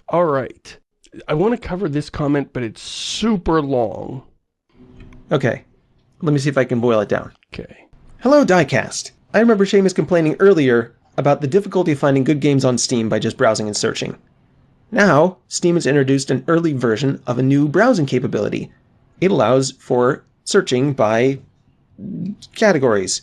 All right. I want to cover this comment, but it's super long.
Okay. Let me see if I can boil it down.
Okay.
Hello, Diecast. I remember Shamus complaining earlier about the difficulty of finding good games on Steam by just browsing and searching. Now, Steam has introduced an early version of a new browsing capability. It allows for searching by categories.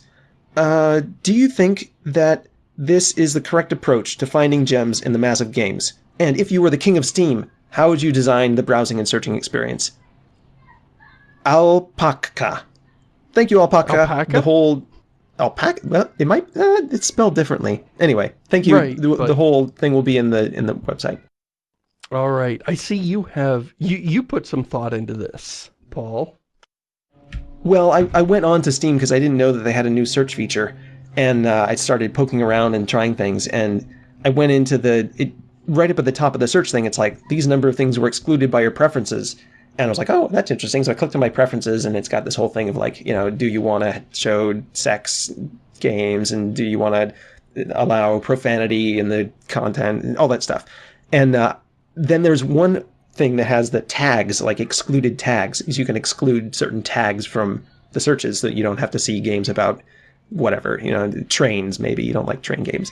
Uh, do you think that this is the correct approach to finding gems in the massive games? And if you were the king of Steam, how would you design the browsing and searching experience? Alpaca. Thank you, Alpaca.
Alpaca?
The whole alpaca. Well, it might. Uh, it's spelled differently. Anyway, thank you.
Right,
the,
but...
the whole thing will be in the in the website.
All right. I see you have, you, you put some thought into this, Paul.
Well, I, I went on to Steam because I didn't know that they had a new search feature. And uh, I started poking around and trying things. And I went into the, it, right up at the top of the search thing, it's like, these number of things were excluded by your preferences. And I was like, oh, that's interesting. So I clicked on my preferences and it's got this whole thing of like, you know, do you want to show sex games and do you want to allow profanity in the content and all that stuff. And uh, then there's one thing that has the tags, like excluded tags, is you can exclude certain tags from the searches so that you don't have to see games about whatever, you know, trains maybe, you don't like train games.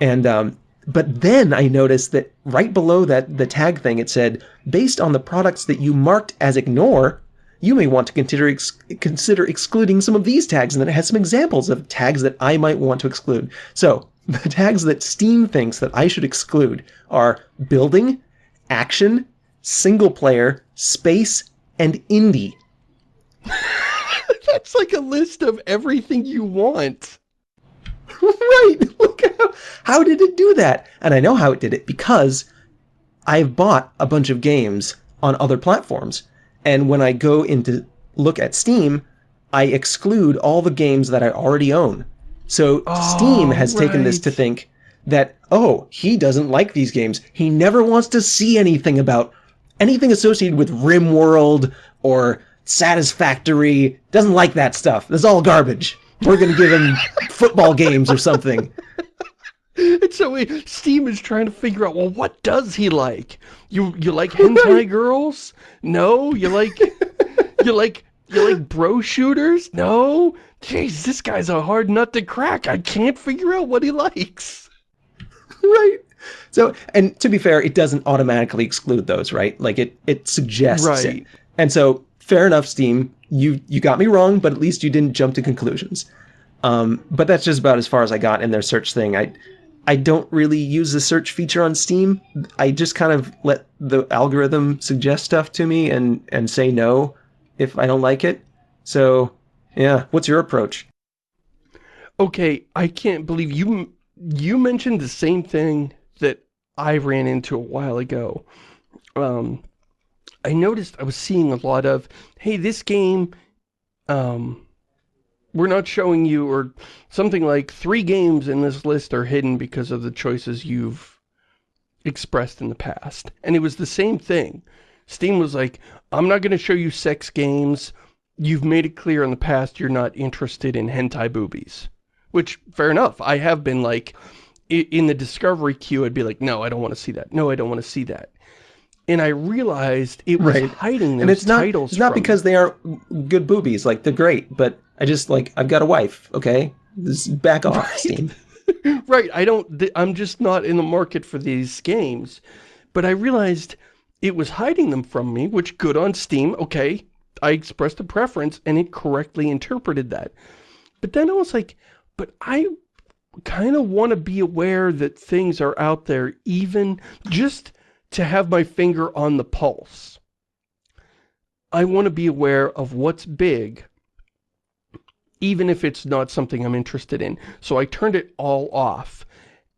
And um, but then I noticed that right below that the tag thing it said, based on the products that you marked as ignore, you may want to consider ex consider excluding some of these tags, and then it has some examples of tags that I might want to exclude. So the tags that Steam thinks that I should exclude are building, action, single player, space, and indie.
That's like a list of everything you want.
right. Look how, how did it do that? And I know how it did it because I've bought a bunch of games on other platforms. And when I go into look at Steam, I exclude all the games that I already own. So oh, Steam has right. taken this to think that, oh, he doesn't like these games. He never wants to see anything about anything associated with RimWorld or Satisfactory. Doesn't like that stuff. That's all garbage. We're going to give him football games or something.
And so Steam is trying to figure out, well, what does he like? You you like hentai girls? No? You like you like you like bro shooters? No? Jeez, this guy's a hard nut to crack. I can't figure out what he likes.
Right. So, and to be fair, it doesn't automatically exclude those, right? Like it it suggests right. it. And so, fair enough, Steam you you got me wrong, but at least you didn't jump to conclusions. Um, but that's just about as far as I got in their search thing. I I don't really use the search feature on Steam. I just kind of let the algorithm suggest stuff to me and and say no if I don't like it. So yeah, what's your approach?
Okay, I can't believe you you mentioned the same thing that I ran into a while ago. Um, I noticed I was seeing a lot of, hey, this game, um, we're not showing you, or something like three games in this list are hidden because of the choices you've expressed in the past. And it was the same thing. Steam was like, I'm not going to show you sex games. You've made it clear in the past you're not interested in hentai boobies. Which, fair enough. I have been like, in the discovery queue, I'd be like, no, I don't want to see that. No, I don't want to see that and I realized it was right. hiding and it's
not,
titles
It's not because they aren't good boobies, like they're great, but I just like I've got a wife, okay? This back off, right. Steam.
right, I don't I'm just not in the market for these games. But I realized it was hiding them from me, which good on Steam, okay. I expressed a preference and it correctly interpreted that. But then I was like, but I kind of want to be aware that things are out there even just to have my finger on the pulse. I want to be aware of what's big, even if it's not something I'm interested in. So I turned it all off,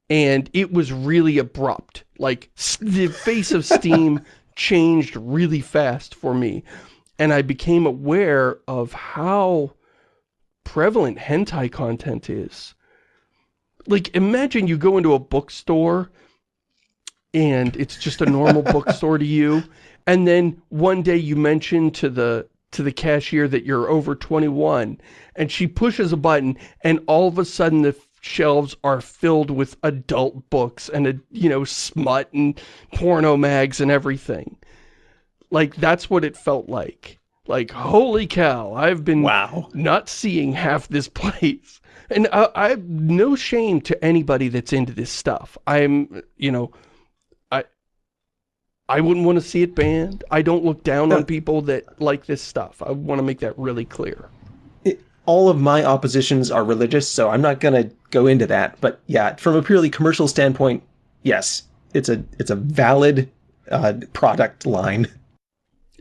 and it was really abrupt. Like, the face of Steam changed really fast for me, and I became aware of how prevalent hentai content is. Like, imagine you go into a bookstore and it's just a normal bookstore to you and then one day you mention to the to the cashier that you're over 21 and she pushes a button and all of a sudden the shelves are filled with adult books and, a, you know, smut and porno mags and everything. Like, that's what it felt like. Like, holy cow, I've been
wow.
not seeing half this place. And I, I have no shame to anybody that's into this stuff. I'm, you know, I wouldn't want to see it banned. I don't look down no. on people that like this stuff. I want to make that really clear.
It, all of my oppositions are religious, so I'm not going to go into that. But yeah, from a purely commercial standpoint, yes, it's a it's a valid uh, product line.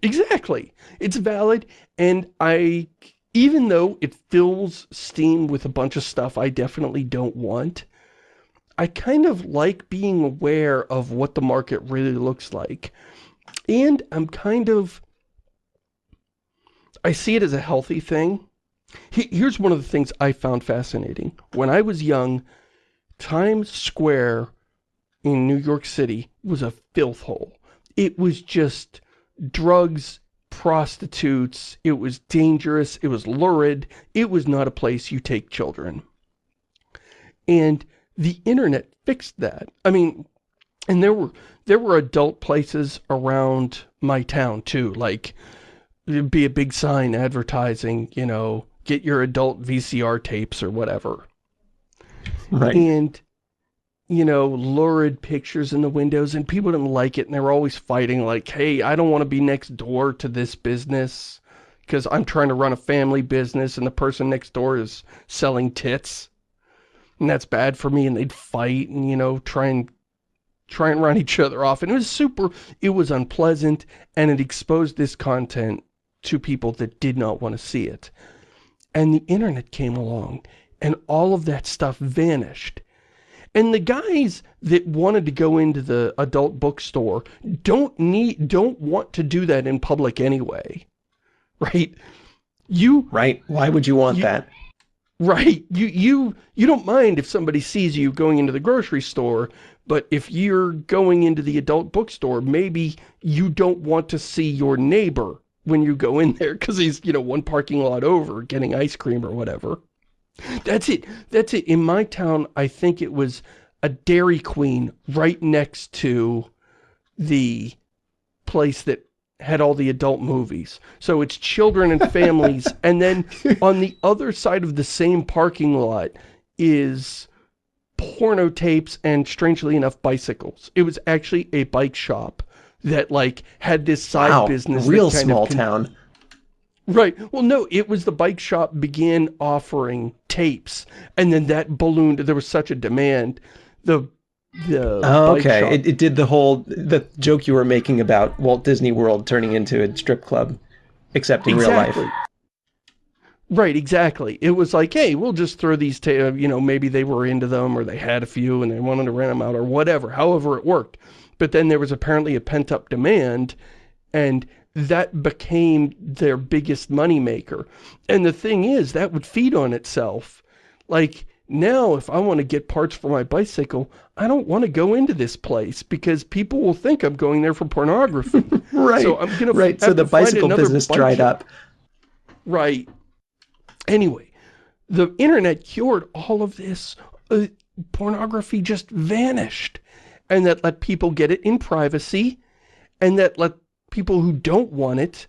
Exactly. It's valid, and I, even though it fills Steam with a bunch of stuff I definitely don't want, I kind of like being aware of what the market really looks like. And I'm kind of, I see it as a healthy thing. Here's one of the things I found fascinating. When I was young, Times Square in New York City was a filth hole. It was just drugs, prostitutes, it was dangerous, it was lurid, it was not a place you take children. And the internet fixed that. I mean, and there were there were adult places around my town too, like there'd be a big sign advertising, you know, get your adult VCR tapes or whatever.
Right.
And you know, lurid pictures in the windows and people didn't like it and they were always fighting like, hey, I don't want to be next door to this business because I'm trying to run a family business and the person next door is selling tits. And that's bad for me and they'd fight and, you know, try and try and run each other off. And it was super, it was unpleasant and it exposed this content to people that did not want to see it. And the internet came along and all of that stuff vanished and the guys that wanted to go into the adult bookstore don't need, don't want to do that in public anyway. Right? You...
Right. Why would you want
you,
that?
Right. You, you, you don't mind if somebody sees you going into the grocery store, but if you're going into the adult bookstore, maybe you don't want to see your neighbor when you go in there because he's, you know, one parking lot over getting ice cream or whatever. That's it. That's it. In my town, I think it was a Dairy Queen right next to the place that had all the adult movies. So it's children and families. and then on the other side of the same parking lot is porno tapes and strangely enough bicycles. It was actually a bike shop that like had this side
wow,
business.
Real small town.
Right. Well, no, it was the bike shop began offering tapes, and then that ballooned. There was such a demand. The the
oh, okay. It, it did the whole the joke you were making about Walt Disney World turning into a strip club, except in
exactly.
real life.
Right, exactly. It was like, hey, we'll just throw these, uh, you know, maybe they were into them or they had a few and they wanted to rent them out or whatever, however it worked. But then there was apparently a pent-up demand and that became their biggest moneymaker. And the thing is, that would feed on itself. Like, now, if I want to get parts for my bicycle, I don't want to go into this place because people will think I'm going there for pornography.
right. So I'm gonna right. So the bicycle business dried up.
Right. Anyway, the internet cured all of this. Uh, pornography just vanished, and that let people get it in privacy, and that let people who don't want it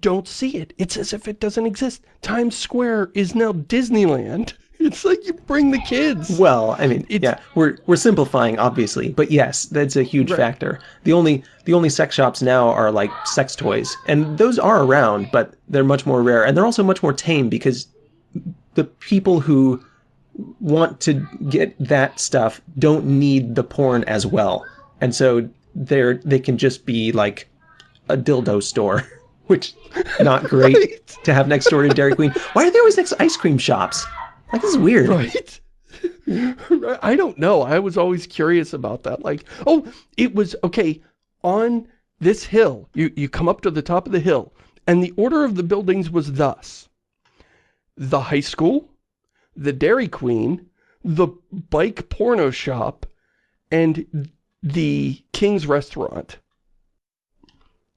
don't see it. It's as if it doesn't exist. Times Square is now Disneyland. It's like you bring the kids.
Well, I mean, it's, yeah, we're we're simplifying obviously, but yes, that's a huge right. factor. The only the only sex shops now are like sex toys, and those are around, but they're much more rare, and they're also much more tame because the people who want to get that stuff don't need the porn as well, and so they're they can just be like a dildo store, which not great right. to have next door to Dairy Queen. Why are there always next ice cream shops? Like this is weird.
Right. I don't know. I was always curious about that. Like, oh, it was okay on this hill. You you come up to the top of the hill, and the order of the buildings was thus: the high school, the Dairy Queen, the bike porno shop, and the King's Restaurant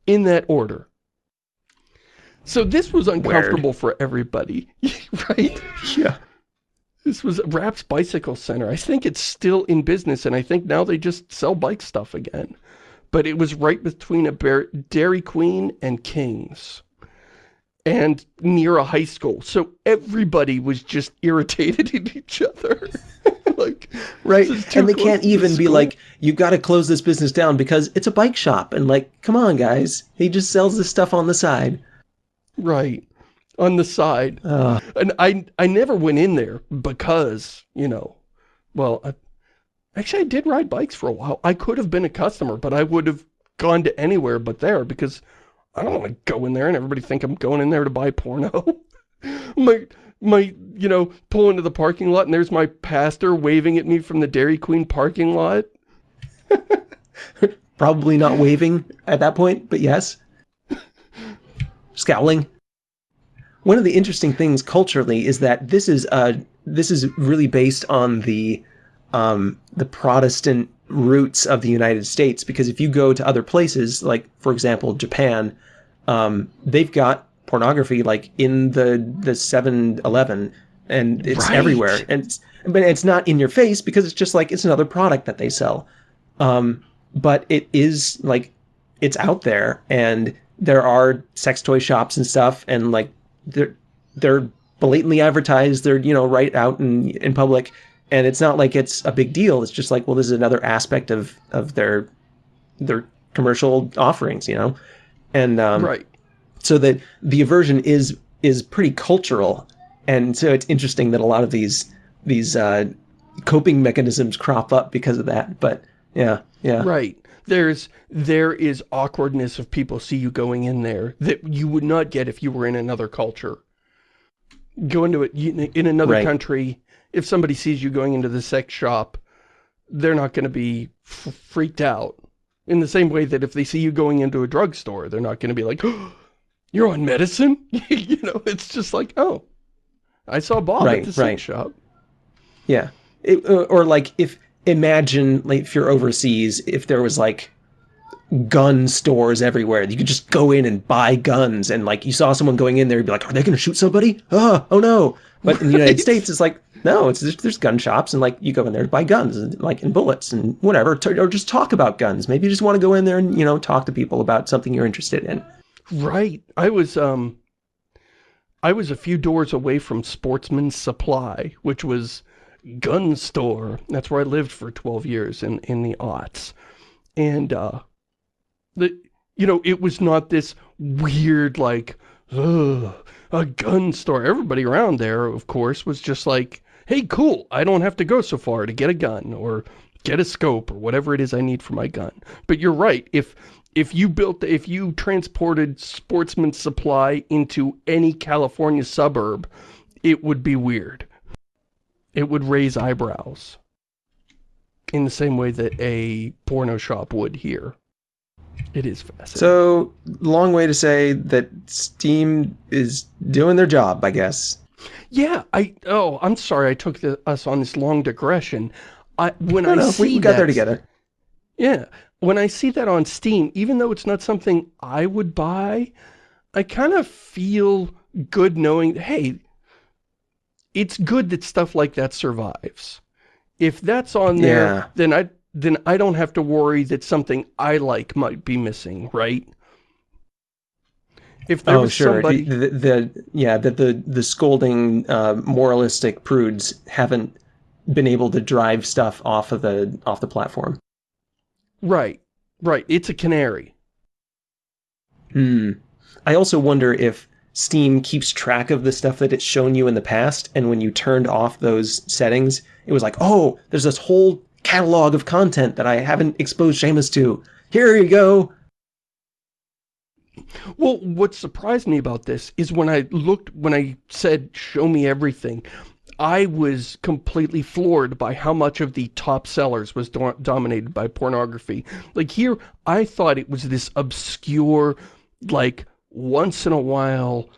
in that order. So this was uncomfortable Weird. for everybody, right?
Yeah.
This was Raps Bicycle Center. I think it's still in business, and I think now they just sell bike stuff again. But it was right between a Bear Dairy Queen and King's. And near a high school. So everybody was just irritated at each other. like,
right. And they can't even be like, you got to close this business down because it's a bike shop. And like, come on, guys. He just sells this stuff on the side.
Right. On the side. Uh. And I, I never went in there because, you know, well, I, actually I did ride bikes for a while. I could have been a customer, but I would have gone to anywhere but there because I don't want to go in there and everybody think I'm going in there to buy porno. my my you know, pull into the parking lot and there's my pastor waving at me from the Dairy Queen parking lot.
Probably not waving at that point, but yes. Scowling. One of the interesting things culturally is that this is uh this is really based on the um, the Protestant roots of the United States because if you go to other places, like for example Japan, um, they've got pornography like in the the 7-Eleven and it's
Right.
everywhere and it's, but it's not in your face because it's just like it's another product that they sell um, but it is like it's out there and there are sex toy shops and stuff and like they're they're blatantly advertised they're you know right out in in public and it's not like it's a big deal. It's just like well this is another aspect of of their their commercial offerings you know? And um,
right.
so that the aversion is is pretty cultural. And so it's interesting that a lot of these these uh, coping mechanisms crop up because of that. But yeah yeah.
Right. There's, there is awkwardness if people see you going in there that you would not get if you were in another culture. Go into it, in another
Right.
country, if somebody sees you going into the sex shop, they're not going to be f freaked out. In the same way that if they see you going into a drugstore, they're not going to be like, oh, you're on medicine? you know, it's just like, oh, I saw Bob
Right,
at the sex shop.
Yeah. It, uh, or like if imagine like if you're overseas, if there was like gun stores everywhere, you could just go in and buy guns, and like you saw someone going in there, you'd be like, "Are they going to shoot somebody? Oh, oh no!" But in the United States, it's like, no, it's there's, there's gun shops, and like you go in there to buy guns, and like and bullets and whatever, or just talk about guns. Maybe you just want to go in there and you know talk to people about something you're interested in.
Right. I was, um, I was a few doors away from Sportsman's Supply, which was gun store. That's where I lived for 12 years in, in the aughts. And, uh, the, you know, it was not this weird, like, ugh, a gun store. Everybody around there, of course, was just like, hey, cool, I don't have to go so far to get a gun or get a scope or whatever it is I need for my gun. But you're right. If if you built, if you transported Sportsman's Supply into any California suburb, it would be weird. It would raise eyebrows. In the same way that a porno shop would here. It is fascinating.
So long way to say that Steam is doing their job, I guess.
Yeah, I, oh, I'm sorry I took the, us on this long digression. I, when
No,
I
no,
see
we, we got there together.
Yeah. When I see that on Steam, even though it's not something I would buy, I kind of feel good knowing, hey, it's good that stuff like that survives. If that's on there,
Yeah.
then I then I don't have to worry that something I like might be missing, right? If there
oh,
was
sure.
somebody,
The, the, the yeah, that the the scolding uh, moralistic prudes haven't been able to drive stuff off of the off the platform.
right, right, it's a canary.
Hmm. I also wonder if Steam keeps track of the stuff that it's shown you in the past, and when you turned off those settings, it was like, oh, there's this whole catalog of content that I haven't exposed Shamus to. Here you go.
Well, what surprised me about this is when I looked, when I said, show me everything, I was completely floored by how much of the top sellers was do dominated by pornography. Like here, I thought it was this obscure, like, once in a while,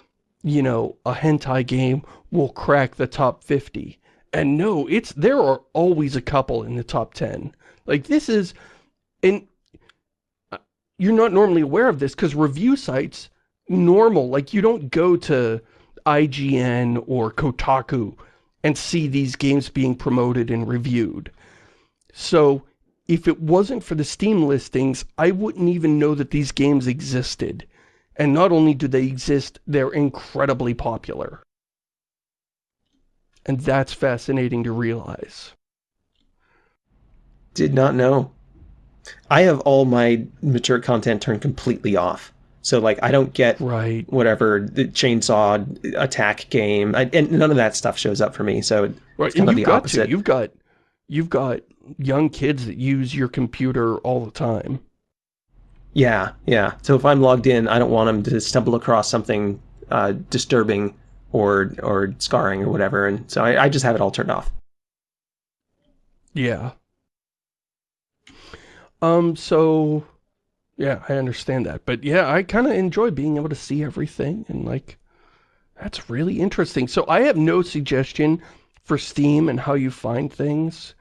you know, a hentai game will crack the top 50. And no, it's, there are always a couple in the top 10. Like this is, and uh, you're not normally aware of this because review sites, normal, like you don't go to IGN or Kotaku and see these games being promoted and reviewed. So if it wasn't for the Steam listings, I wouldn't even know that these games existed. And not only do they exist, they're incredibly popular. And that's fascinating to realize.
Did not know. I have all my mature content turned completely off. So like I don't get
Right.
whatever the chainsaw attack game, I, and none of that stuff shows up for me. So
Right,
It's kind
and
of
you've
the opposite.
to. You've got, you've got young kids that use your computer all the time.
Yeah, yeah. So if I'm logged in, I don't want them to stumble across something uh, disturbing or or scarring or whatever, and so I, I just have it all turned off.
Yeah. Um, so, yeah, I understand that. But yeah, I kind of enjoy being able to see everything and like, that's really interesting. So I have no suggestion for Steam and how you find things.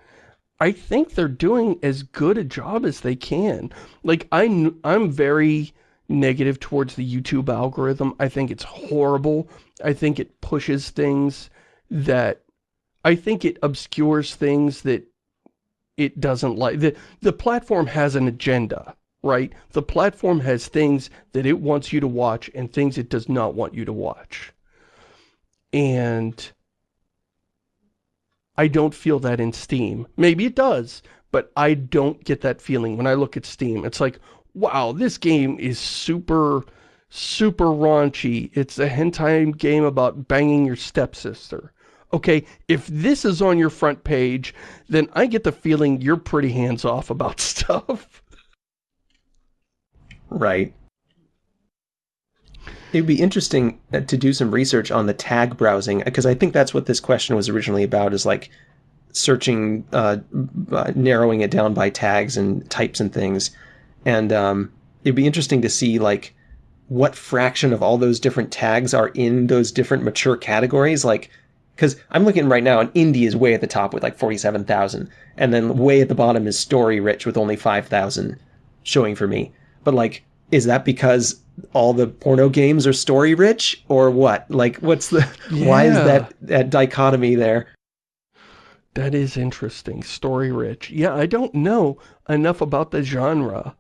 I think they're doing as good a job as they can. Like, I, I'm very negative towards the YouTube algorithm. I think it's horrible. I think it pushes things that, I think it obscures things that it doesn't like. The, the platform has an agenda, right? The platform has things that it wants you to watch and things it does not want you to watch. And I don't feel that in Steam. Maybe it does, but I don't get that feeling when I look at Steam. It's like, wow, this game is super, super raunchy. It's a hentai game about banging your stepsister. Okay, if this is on your front page, then I get the feeling you're pretty hands-off about stuff.
Right. It'd be interesting uh, to do some research on the tag browsing, because I think that's what this question was originally about, is like searching, uh, uh, narrowing it down by tags and types and things. And um, it'd be interesting to see like what fraction of all those different tags are in those different mature categories. Like, because I'm looking right now, and indie is way at the top with like 47,000, and then way at the bottom is story rich with only 5,000 showing for me. But like, is that because all the porno games are story rich or what? Like, what's the, yeah. why is that, that dichotomy there?
That is interesting. Story rich. Yeah, I don't know enough about the genre.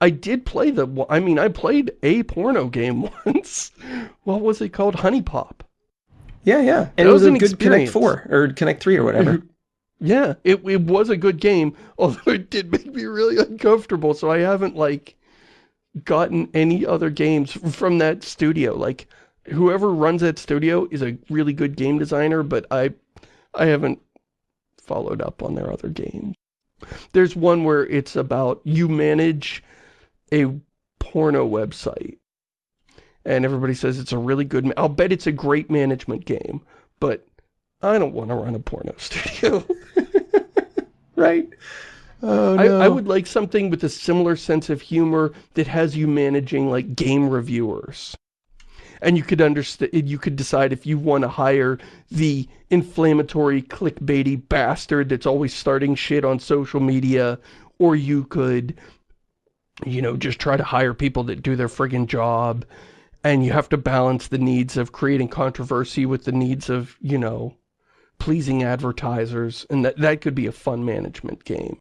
I did play the, I mean, I played a porno game once. what was it called? HuniePop.
Yeah, yeah. And it was, was a good experience. Connect 4 or Connect 3 or whatever.
yeah, it, it was a good game, although it did make me really uncomfortable, so I haven't, like, gotten any other games from that studio. Like, whoever runs that studio is a really good game designer, but I, I haven't followed up on their other games. There's one where it's about you manage a porno website. And everybody says it's a really good, I'll bet it's a great management game, but I don't want to run a porno studio.
right?
Oh, no. I, I, would like something with a similar sense of humor that has you managing like game reviewers. And you could understand, you could decide if you want to hire the inflammatory, clickbaity bastard that's always starting shit on social media, or you could, you know, just try to hire people that do their friggin' job. And you have to balance the needs of creating controversy with the needs of, you know, pleasing advertisers. And that, that could be a fun management game.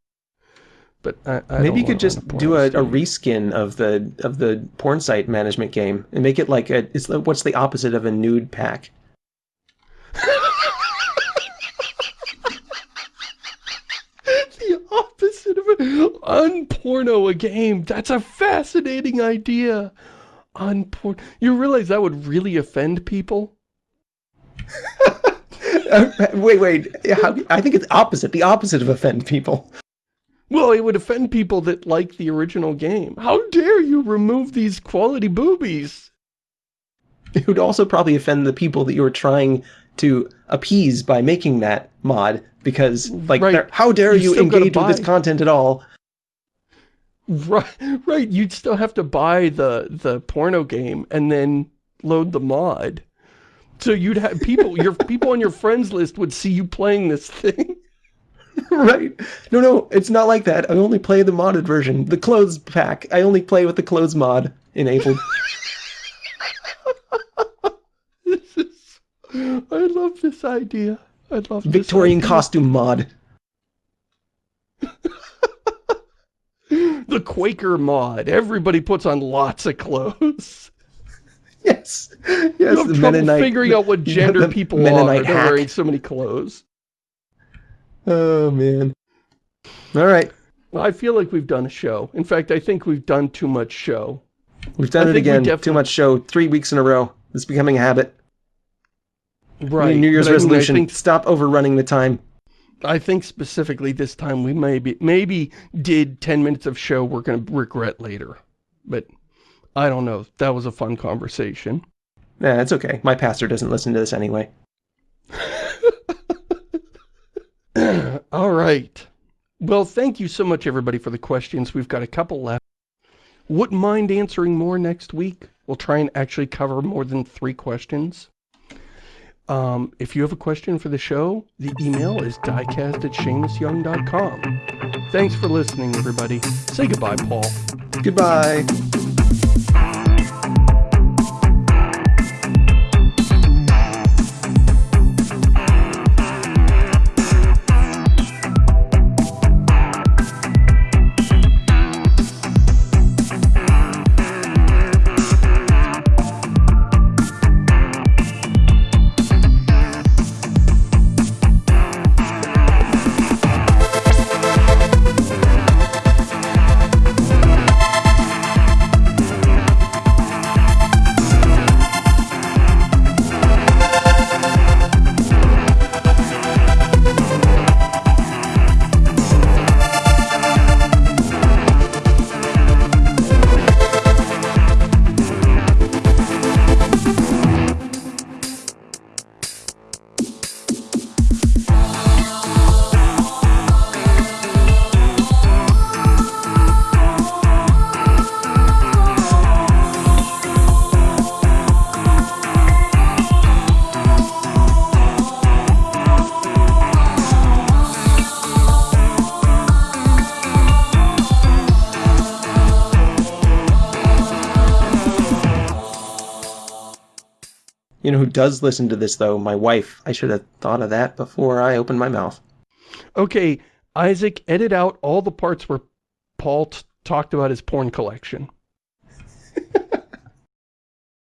But I, I
maybe you could just do a, a, reskin of the of the porn site management game and make it like a. It's what's the opposite of a nude pack?
the opposite of an unporno a game. That's a fascinating idea. Unporn. You realize that would really offend people?
wait, wait. I think it's opposite. The opposite of offend people.
Well, it would offend people that like the original game. How dare you remove these quality boobies?
It would also probably offend the people that you were trying to appease by making that mod because, like, right. how dare you, you engage with this content at all?
Right, right. You'd still have to buy the the porno game and then load the mod. So you'd have people, your people on your friends list would see you playing this thing.
right. No, no, it's not like that. I only play the modded version. The clothes pack. I only play with the clothes mod enabled.
this is... I love this idea. I love this.
Victorian costume mod.
the Quaker mod. Everybody puts on lots of clothes.
Yes. Yes.
You have trouble Mennonite, figuring out what gender people Mennonite are. They're wearing so many clothes.
Oh, man. All right.
Well, I feel like we've done a show. In fact, I think we've done too much show.
We've done I it again. Too much show. Three weeks in a row. It's becoming a habit.
Right.
New Year's resolution. I mean, I think, stop overrunning the time.
I think specifically this time we maybe maybe did 10 minutes of show we're going to regret later. But I don't know. That was a fun conversation.
Nah, it's okay. My pastor doesn't listen to this anyway.
All right. Well, thank you so much, everybody, for the questions. We've got a couple left. Wouldn't mind answering more next week. We'll try and actually cover more than three questions. Um, if you have a question for the show, the email is diecast at ShamusYoung.com. Thanks for listening, everybody. Say goodbye, Paul.
Goodbye. does listen to this, though, my wife. I should have thought of that before I opened my mouth.
Okay, Isaac, edit out all the parts where Paul talked about his porn collection.